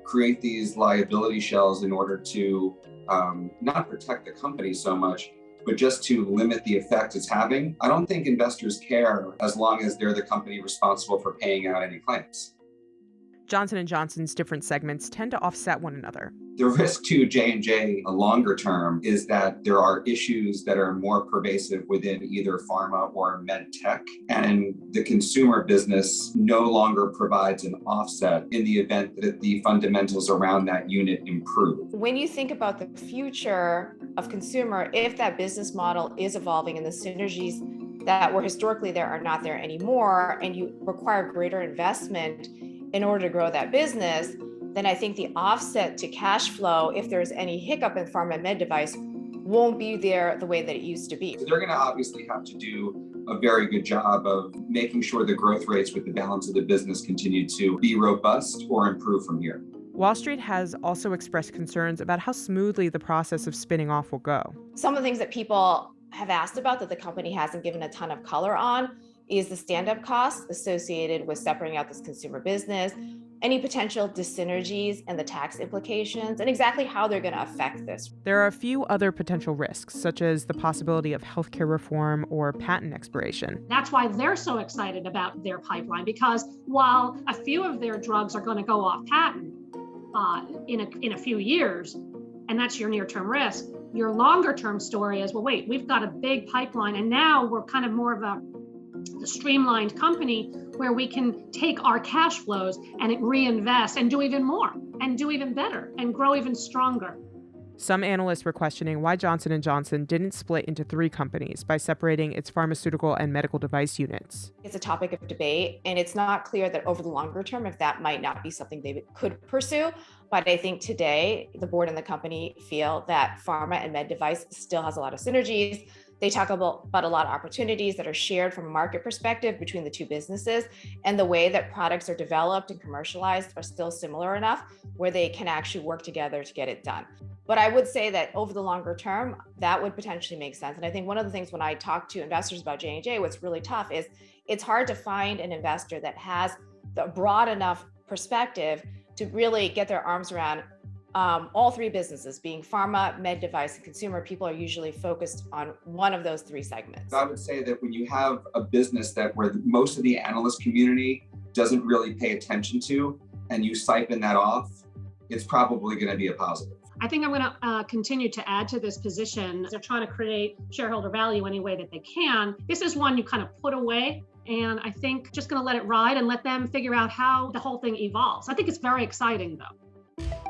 create these liability shells in order to um, not protect the company so much, but just to limit the effect it's having, I don't think investors care as long as they're the company responsible for paying out any claims. Johnson & Johnson's different segments tend to offset one another. The risk to J&J a longer term is that there are issues that are more pervasive within either pharma or med tech and the consumer business no longer provides an offset in the event that the fundamentals around that unit improve. When you think about the future of consumer, if that business model is evolving and the synergies that were historically there are not there anymore and you require greater investment in order to grow that business, then I think the offset to cash flow, if there's any hiccup in pharma and med device, won't be there the way that it used to be. So they're going to obviously have to do a very good job of making sure the growth rates with the balance of the business continue to be robust or improve from here. Wall Street has also expressed concerns about how smoothly the process of spinning off will go. Some of the things that people have asked about that the company hasn't given a ton of color on is the stand-up costs associated with separating out this consumer business, any potential dyssynergies and the tax implications, and exactly how they're going to affect this. There are a few other potential risks, such as the possibility of healthcare reform or patent expiration. That's why they're so excited about their pipeline, because while a few of their drugs are going to go off patent uh, in, a, in a few years, and that's your near-term risk, your longer-term story is, well, wait, we've got a big pipeline, and now we're kind of more of a a streamlined company where we can take our cash flows and reinvest and do even more and do even better and grow even stronger. Some analysts were questioning why Johnson & Johnson didn't split into three companies by separating its pharmaceutical and medical device units. It's a topic of debate, and it's not clear that over the longer term, if that might not be something they could pursue. But I think today, the board and the company feel that pharma and med device still has a lot of synergies. They talk about, about a lot of opportunities that are shared from a market perspective between the two businesses, and the way that products are developed and commercialized are still similar enough where they can actually work together to get it done. But I would say that over the longer term, that would potentially make sense. And I think one of the things when I talk to investors about J&J, what's really tough is it's hard to find an investor that has the broad enough perspective to really get their arms around um, all three businesses being pharma, med device, and consumer, people are usually focused on one of those three segments. I would say that when you have a business that where most of the analyst community doesn't really pay attention to, and you siphon that off, it's probably going to be a positive. I think I'm going to uh, continue to add to this position. They're trying to create shareholder value any way that they can. This is one you kind of put away. And I think just going to let it ride and let them figure out how the whole thing evolves. I think it's very exciting, though.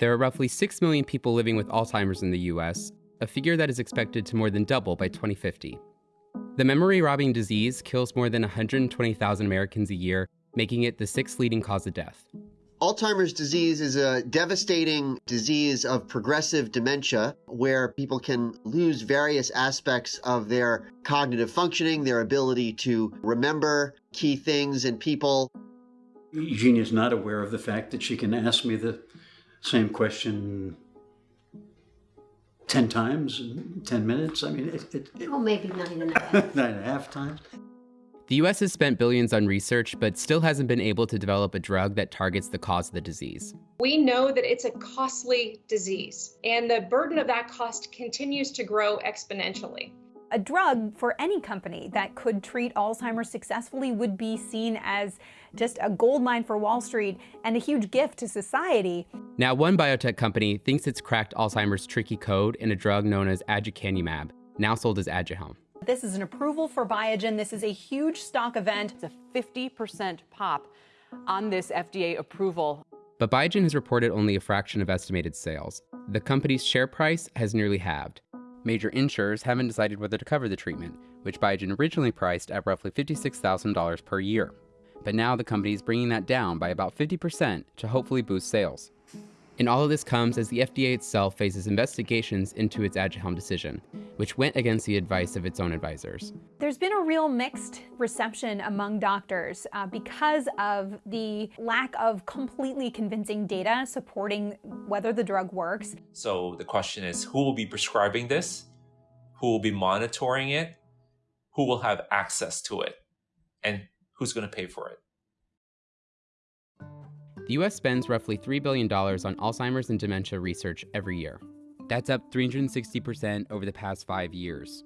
There are roughly 6 million people living with Alzheimer's in the US, a figure that is expected to more than double by 2050. The memory robbing disease kills more than 120,000 Americans a year, making it the sixth leading cause of death. Alzheimer's disease is a devastating disease of progressive dementia where people can lose various aspects of their cognitive functioning, their ability to remember key things and people. Eugenia's not aware of the fact that she can ask me the same question 10 times in 10 minutes. I mean, it, it, it oh, maybe nine and a half. nine and a half times. The US has spent billions on research, but still hasn't been able to develop a drug that targets the cause of the disease. We know that it's a costly disease, and the burden of that cost continues to grow exponentially. A drug for any company that could treat Alzheimer's successfully would be seen as just a gold mine for Wall Street and a huge gift to society. Now, one biotech company thinks it's cracked Alzheimer's tricky code in a drug known as aducanumab, now sold as Aduhelm. This is an approval for Biogen. This is a huge stock event. It's a 50% pop on this FDA approval. But Biogen has reported only a fraction of estimated sales. The company's share price has nearly halved. Major insurers haven't decided whether to cover the treatment, which Biogen originally priced at roughly $56,000 per year. But now the company is bringing that down by about 50% to hopefully boost sales. And all of this comes as the FDA itself faces investigations into its Aduhelm decision, which went against the advice of its own advisors. There's been a real mixed reception among doctors uh, because of the lack of completely convincing data supporting whether the drug works. So the question is, who will be prescribing this? Who will be monitoring it? Who will have access to it? And who's going to pay for it? The US spends roughly $3 billion on Alzheimer's and dementia research every year. That's up 360% over the past five years.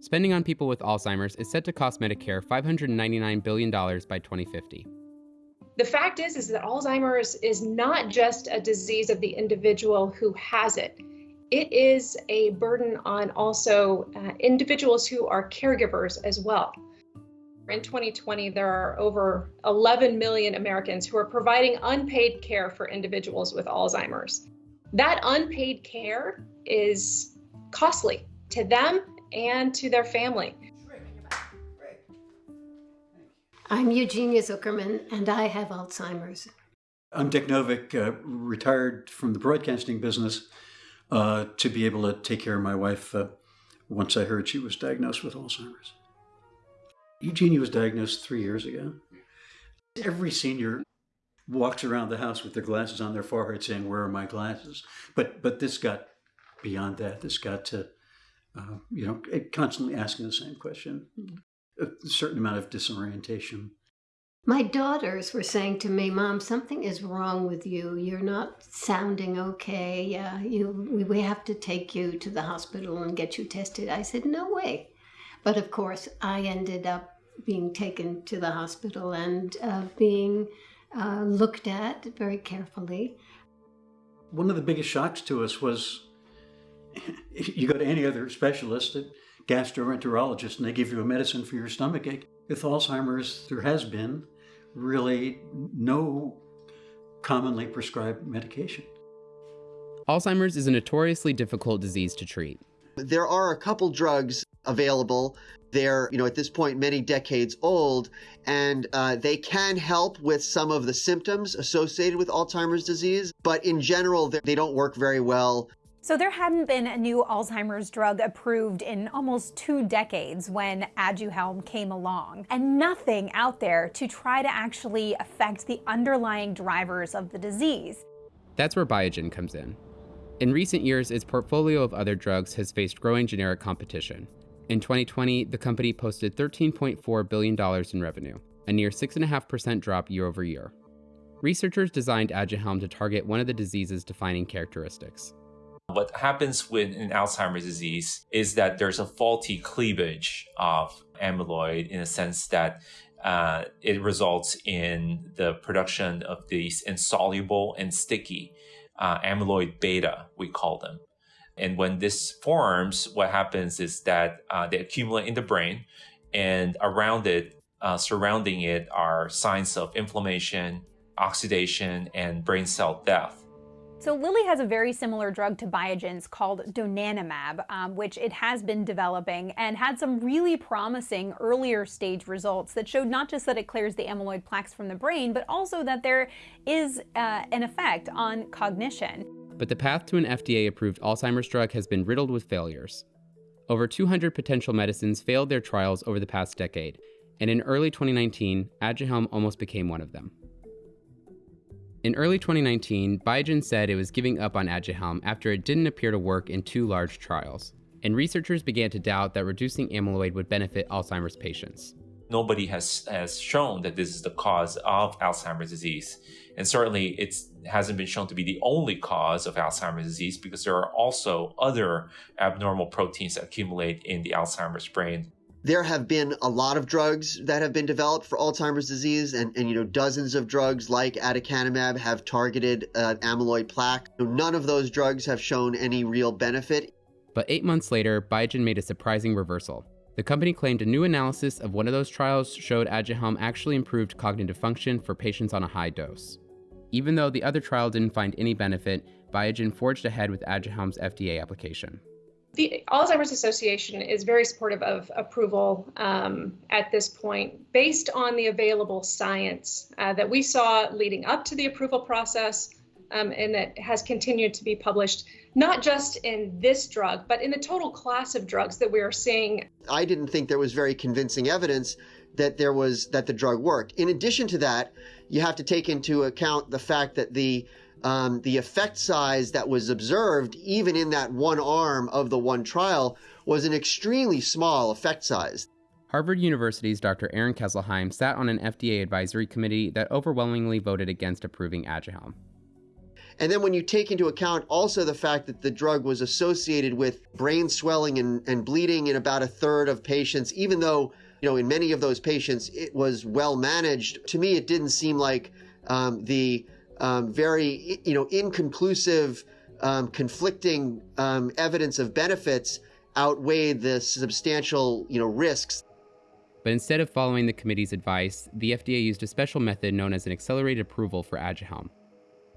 Spending on people with Alzheimer's is set to cost Medicare $599 billion by 2050. The fact is, is that Alzheimer's is not just a disease of the individual who has it. It is a burden on also uh, individuals who are caregivers as well. In 2020, there are over 11 million Americans who are providing unpaid care for individuals with Alzheimer's. That unpaid care is costly to them and to their family. I'm Eugenia Zukerman, and I have Alzheimer's. I'm Dick Novick, uh, retired from the broadcasting business uh, to be able to take care of my wife uh, once I heard she was diagnosed with Alzheimer's. Eugenia was diagnosed three years ago. Every senior walks around the house with their glasses on their forehead saying, where are my glasses? But, but this got beyond that. This got to, uh, you know, constantly asking the same question, a certain amount of disorientation. My daughters were saying to me, Mom, something is wrong with you. You're not sounding okay. Yeah, you, we have to take you to the hospital and get you tested. I said, No way. But of course, I ended up being taken to the hospital and uh, being uh, looked at very carefully. One of the biggest shocks to us was you go to any other specialist, a gastroenterologist, and they give you a medicine for your stomach ache. With Alzheimer's, there has been really no commonly prescribed medication. Alzheimer's is a notoriously difficult disease to treat. There are a couple drugs available. They're, you know, at this point, many decades old, and uh, they can help with some of the symptoms associated with Alzheimer's disease. But in general, they don't work very well. So there hadn't been a new Alzheimer's drug approved in almost two decades when Aduhelm came along, and nothing out there to try to actually affect the underlying drivers of the disease. That's where Biogen comes in. In recent years, its portfolio of other drugs has faced growing generic competition. In 2020, the company posted $13.4 billion in revenue, a near 6.5% drop year over year. Researchers designed Aduhelm to target one of the disease's defining characteristics what happens with an Alzheimer's disease is that there's a faulty cleavage of amyloid in a sense that uh, it results in the production of these insoluble and sticky uh, amyloid beta, we call them. And when this forms, what happens is that uh, they accumulate in the brain, and around it, uh, surrounding it, are signs of inflammation, oxidation, and brain cell death. So Lilly has a very similar drug to Biogen's called donanemab, um, which it has been developing and had some really promising earlier stage results that showed not just that it clears the amyloid plaques from the brain, but also that there is uh, an effect on cognition. But the path to an FDA-approved Alzheimer's drug has been riddled with failures. Over 200 potential medicines failed their trials over the past decade, and in early 2019, Aduhelm almost became one of them. In early 2019, Biogen said it was giving up on Aduhelm after it didn't appear to work in two large trials, and researchers began to doubt that reducing amyloid would benefit Alzheimer's patients. Nobody has, has shown that this is the cause of Alzheimer's disease. And certainly it hasn't been shown to be the only cause of Alzheimer's disease because there are also other abnormal proteins that accumulate in the Alzheimer's brain there have been a lot of drugs that have been developed for Alzheimer's disease, and, and you know dozens of drugs like aducanumab have targeted uh, amyloid plaque. None of those drugs have shown any real benefit. But eight months later, Biogen made a surprising reversal. The company claimed a new analysis of one of those trials showed Aduhelm actually improved cognitive function for patients on a high dose. Even though the other trial didn't find any benefit, Biogen forged ahead with Aduhelm's FDA application. The Alzheimer's Association is very supportive of approval um, at this point based on the available science uh, that we saw leading up to the approval process um, and that has continued to be published, not just in this drug, but in the total class of drugs that we are seeing. I didn't think there was very convincing evidence that there was that the drug worked. In addition to that, you have to take into account the fact that the um, the effect size that was observed, even in that one arm of the one trial, was an extremely small effect size. Harvard University's Dr. Aaron Kesselheim sat on an FDA advisory committee that overwhelmingly voted against approving Aduhelm. And then when you take into account also the fact that the drug was associated with brain swelling and, and bleeding in about a third of patients, even though, you know, in many of those patients it was well managed, to me it didn't seem like um, the um, very, you know, inconclusive, um, conflicting um, evidence of benefits outweighed the substantial, you know, risks. But instead of following the committee's advice, the FDA used a special method known as an accelerated approval for Aduhelm.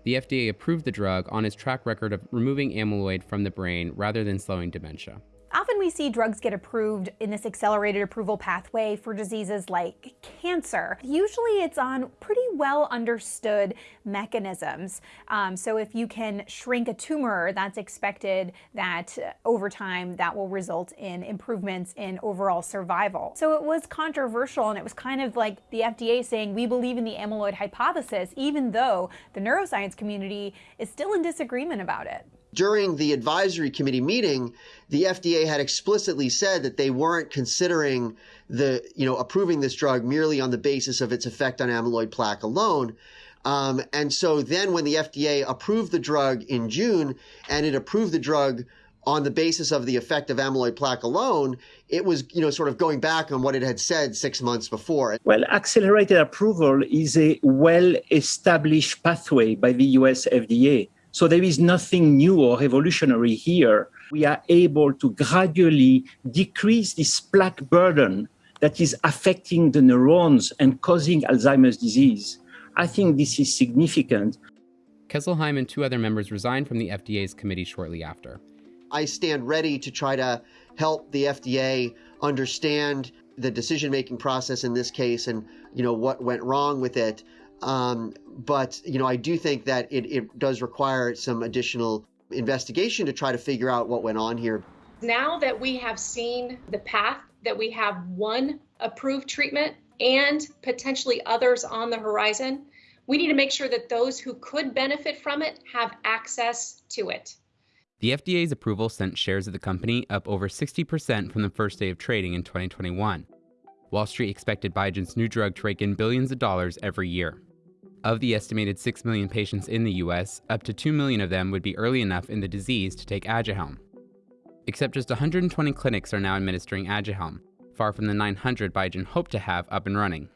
The FDA approved the drug on its track record of removing amyloid from the brain rather than slowing dementia. Often we see drugs get approved in this accelerated approval pathway for diseases like cancer. Usually it's on pretty well understood mechanisms. Um, so if you can shrink a tumor, that's expected that uh, over time that will result in improvements in overall survival. So it was controversial and it was kind of like the FDA saying we believe in the amyloid hypothesis even though the neuroscience community is still in disagreement about it. During the advisory committee meeting, the FDA had explicitly said that they weren't considering the, you know, approving this drug merely on the basis of its effect on amyloid plaque alone. Um, and so then when the FDA approved the drug in June and it approved the drug on the basis of the effect of amyloid plaque alone, it was, you know, sort of going back on what it had said six months before. Well, accelerated approval is a well established pathway by the US FDA. So there is nothing new or revolutionary here. We are able to gradually decrease this plaque burden that is affecting the neurons and causing Alzheimer's disease. I think this is significant. Kesselheim and two other members resigned from the FDA's committee shortly after. I stand ready to try to help the FDA understand the decision-making process in this case and you know what went wrong with it. Um, but you know, I do think that it, it does require some additional investigation to try to figure out what went on here. Now that we have seen the path that we have one approved treatment and potentially others on the horizon, we need to make sure that those who could benefit from it have access to it. The FDA's approval sent shares of the company up over 60% from the first day of trading in 2021. Wall Street expected Biogen's new drug to rake in billions of dollars every year. Of the estimated 6 million patients in the US, up to 2 million of them would be early enough in the disease to take Aduhelm. Except just 120 clinics are now administering Aduhelm, far from the 900 Biogen hoped to have up and running.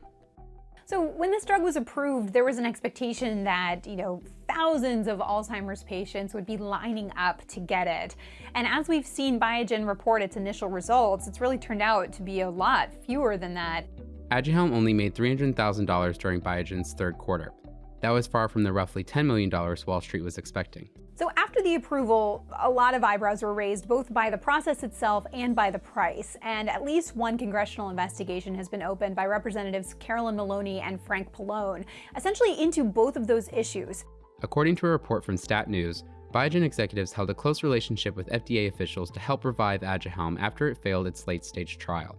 So when this drug was approved, there was an expectation that, you know, thousands of Alzheimer's patients would be lining up to get it. And as we've seen Biogen report its initial results, it's really turned out to be a lot fewer than that. Aduhelm only made $300,000 during Biogen's third quarter. That was far from the roughly $10 million Wall Street was expecting. So after the approval, a lot of eyebrows were raised both by the process itself and by the price, and at least one congressional investigation has been opened by Representatives Carolyn Maloney and Frank Pallone, essentially into both of those issues. According to a report from Stat News, Biogen executives held a close relationship with FDA officials to help revive Aduhelm after it failed its late-stage trial.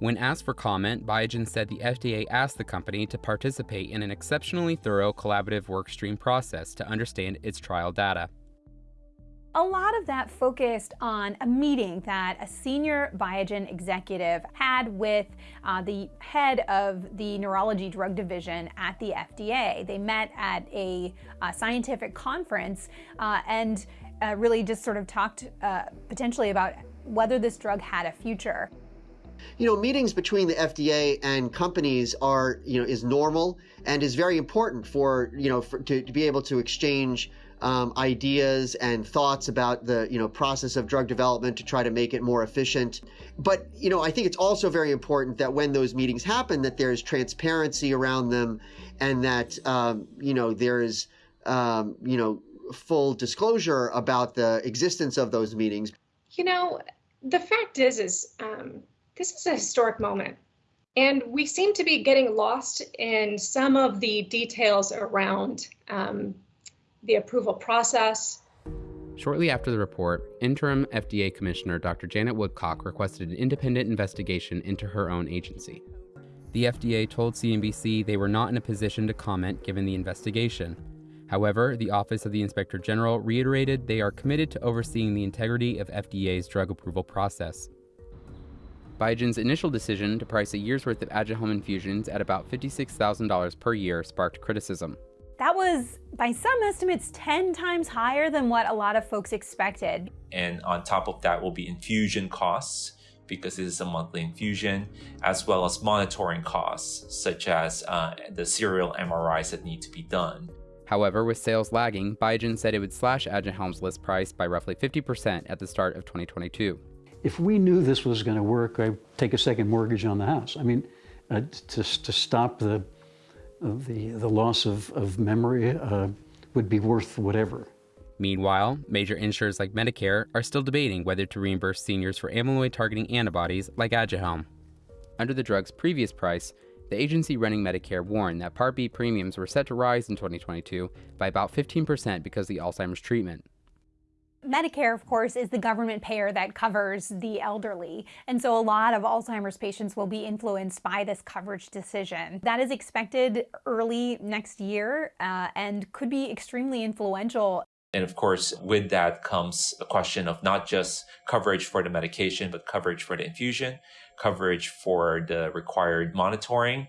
When asked for comment, Biogen said the FDA asked the company to participate in an exceptionally thorough collaborative workstream process to understand its trial data. A lot of that focused on a meeting that a senior Biogen executive had with uh, the head of the neurology drug division at the FDA. They met at a, a scientific conference uh, and uh, really just sort of talked uh, potentially about whether this drug had a future. You know, meetings between the FDA and companies are, you know, is normal and is very important for, you know, for, to, to be able to exchange um, ideas and thoughts about the you know process of drug development to try to make it more efficient. But you know I think it's also very important that when those meetings happen, that there's transparency around them, and that um, you know there's um, you know full disclosure about the existence of those meetings. You know, the fact is, is um, this is a historic moment. And we seem to be getting lost in some of the details around um, the approval process. Shortly after the report, interim FDA Commissioner Dr. Janet Woodcock requested an independent investigation into her own agency. The FDA told CNBC they were not in a position to comment given the investigation. However, the Office of the Inspector General reiterated they are committed to overseeing the integrity of FDA's drug approval process. Biogen's initial decision to price a year's worth of Aduhelm infusions at about $56,000 per year sparked criticism. That was, by some estimates, 10 times higher than what a lot of folks expected. And on top of that will be infusion costs because it is a monthly infusion, as well as monitoring costs, such as uh, the serial MRIs that need to be done. However, with sales lagging, Biogen said it would slash Aduhelm's list price by roughly 50% at the start of 2022 if we knew this was going to work, I'd take a second mortgage on the house. I mean, uh, to, to stop the, the, the loss of, of memory uh, would be worth whatever. Meanwhile, major insurers like Medicare are still debating whether to reimburse seniors for amyloid targeting antibodies like Aduhelm. Under the drug's previous price, the agency running Medicare warned that Part B premiums were set to rise in 2022 by about 15% because of the Alzheimer's treatment. Medicare, of course, is the government payer that covers the elderly. And so a lot of Alzheimer's patients will be influenced by this coverage decision. That is expected early next year uh, and could be extremely influential. And of course, with that comes a question of not just coverage for the medication, but coverage for the infusion, coverage for the required monitoring.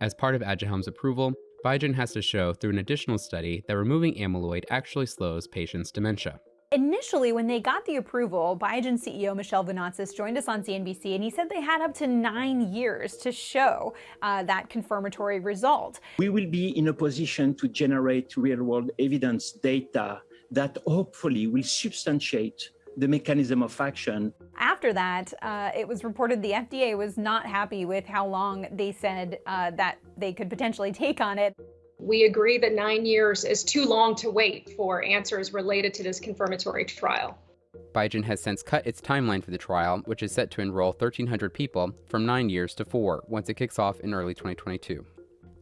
As part of Aduhelm's approval, Biogen has to show through an additional study that removing amyloid actually slows patients' dementia. Initially, when they got the approval, Biogen CEO Michel Vounatsos joined us on CNBC and he said they had up to nine years to show uh, that confirmatory result. We will be in a position to generate real world evidence data that hopefully will substantiate the mechanism of action. After that, uh, it was reported the FDA was not happy with how long they said uh, that they could potentially take on it. We agree that nine years is too long to wait for answers related to this confirmatory trial. Biogen has since cut its timeline for the trial, which is set to enroll 1,300 people, from nine years to four once it kicks off in early 2022.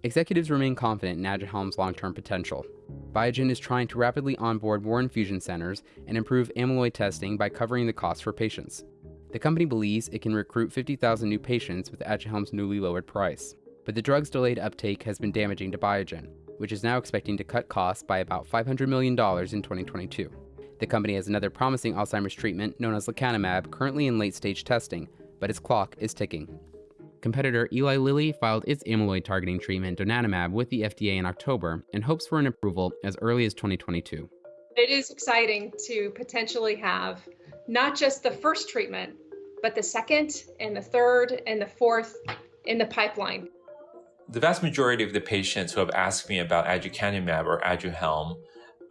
Executives remain confident in Aduhelm's long-term potential. Biogen is trying to rapidly onboard more infusion centers and improve amyloid testing by covering the costs for patients. The company believes it can recruit 50,000 new patients with Aduhelm's newly lowered price but the drug's delayed uptake has been damaging to Biogen, which is now expecting to cut costs by about $500 million in 2022. The company has another promising Alzheimer's treatment known as lecanemab currently in late stage testing, but its clock is ticking. Competitor Eli Lilly filed its amyloid targeting treatment donanemab with the FDA in October and hopes for an approval as early as 2022. It is exciting to potentially have not just the first treatment, but the second and the third and the fourth in the pipeline the vast majority of the patients who have asked me about aducanumab or Aduhelm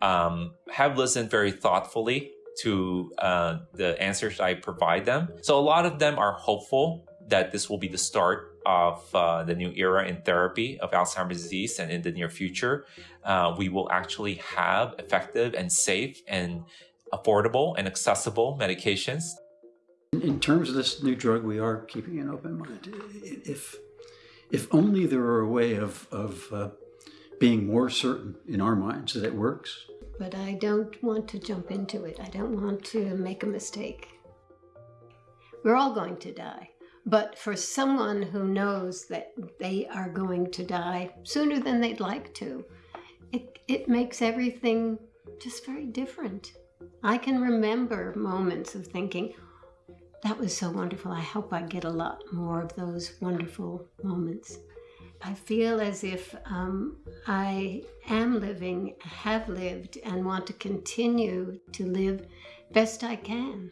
um, have listened very thoughtfully to uh, the answers I provide them. So a lot of them are hopeful that this will be the start of uh, the new era in therapy of Alzheimer's disease and in the near future, uh, we will actually have effective and safe and affordable and accessible medications. In terms of this new drug, we are keeping an open mind. If if only there were a way of, of uh, being more certain in our minds that it works. But I don't want to jump into it. I don't want to make a mistake. We're all going to die. But for someone who knows that they are going to die sooner than they'd like to, it, it makes everything just very different. I can remember moments of thinking, that was so wonderful. I hope I get a lot more of those wonderful moments. I feel as if um, I am living, have lived, and want to continue to live best I can.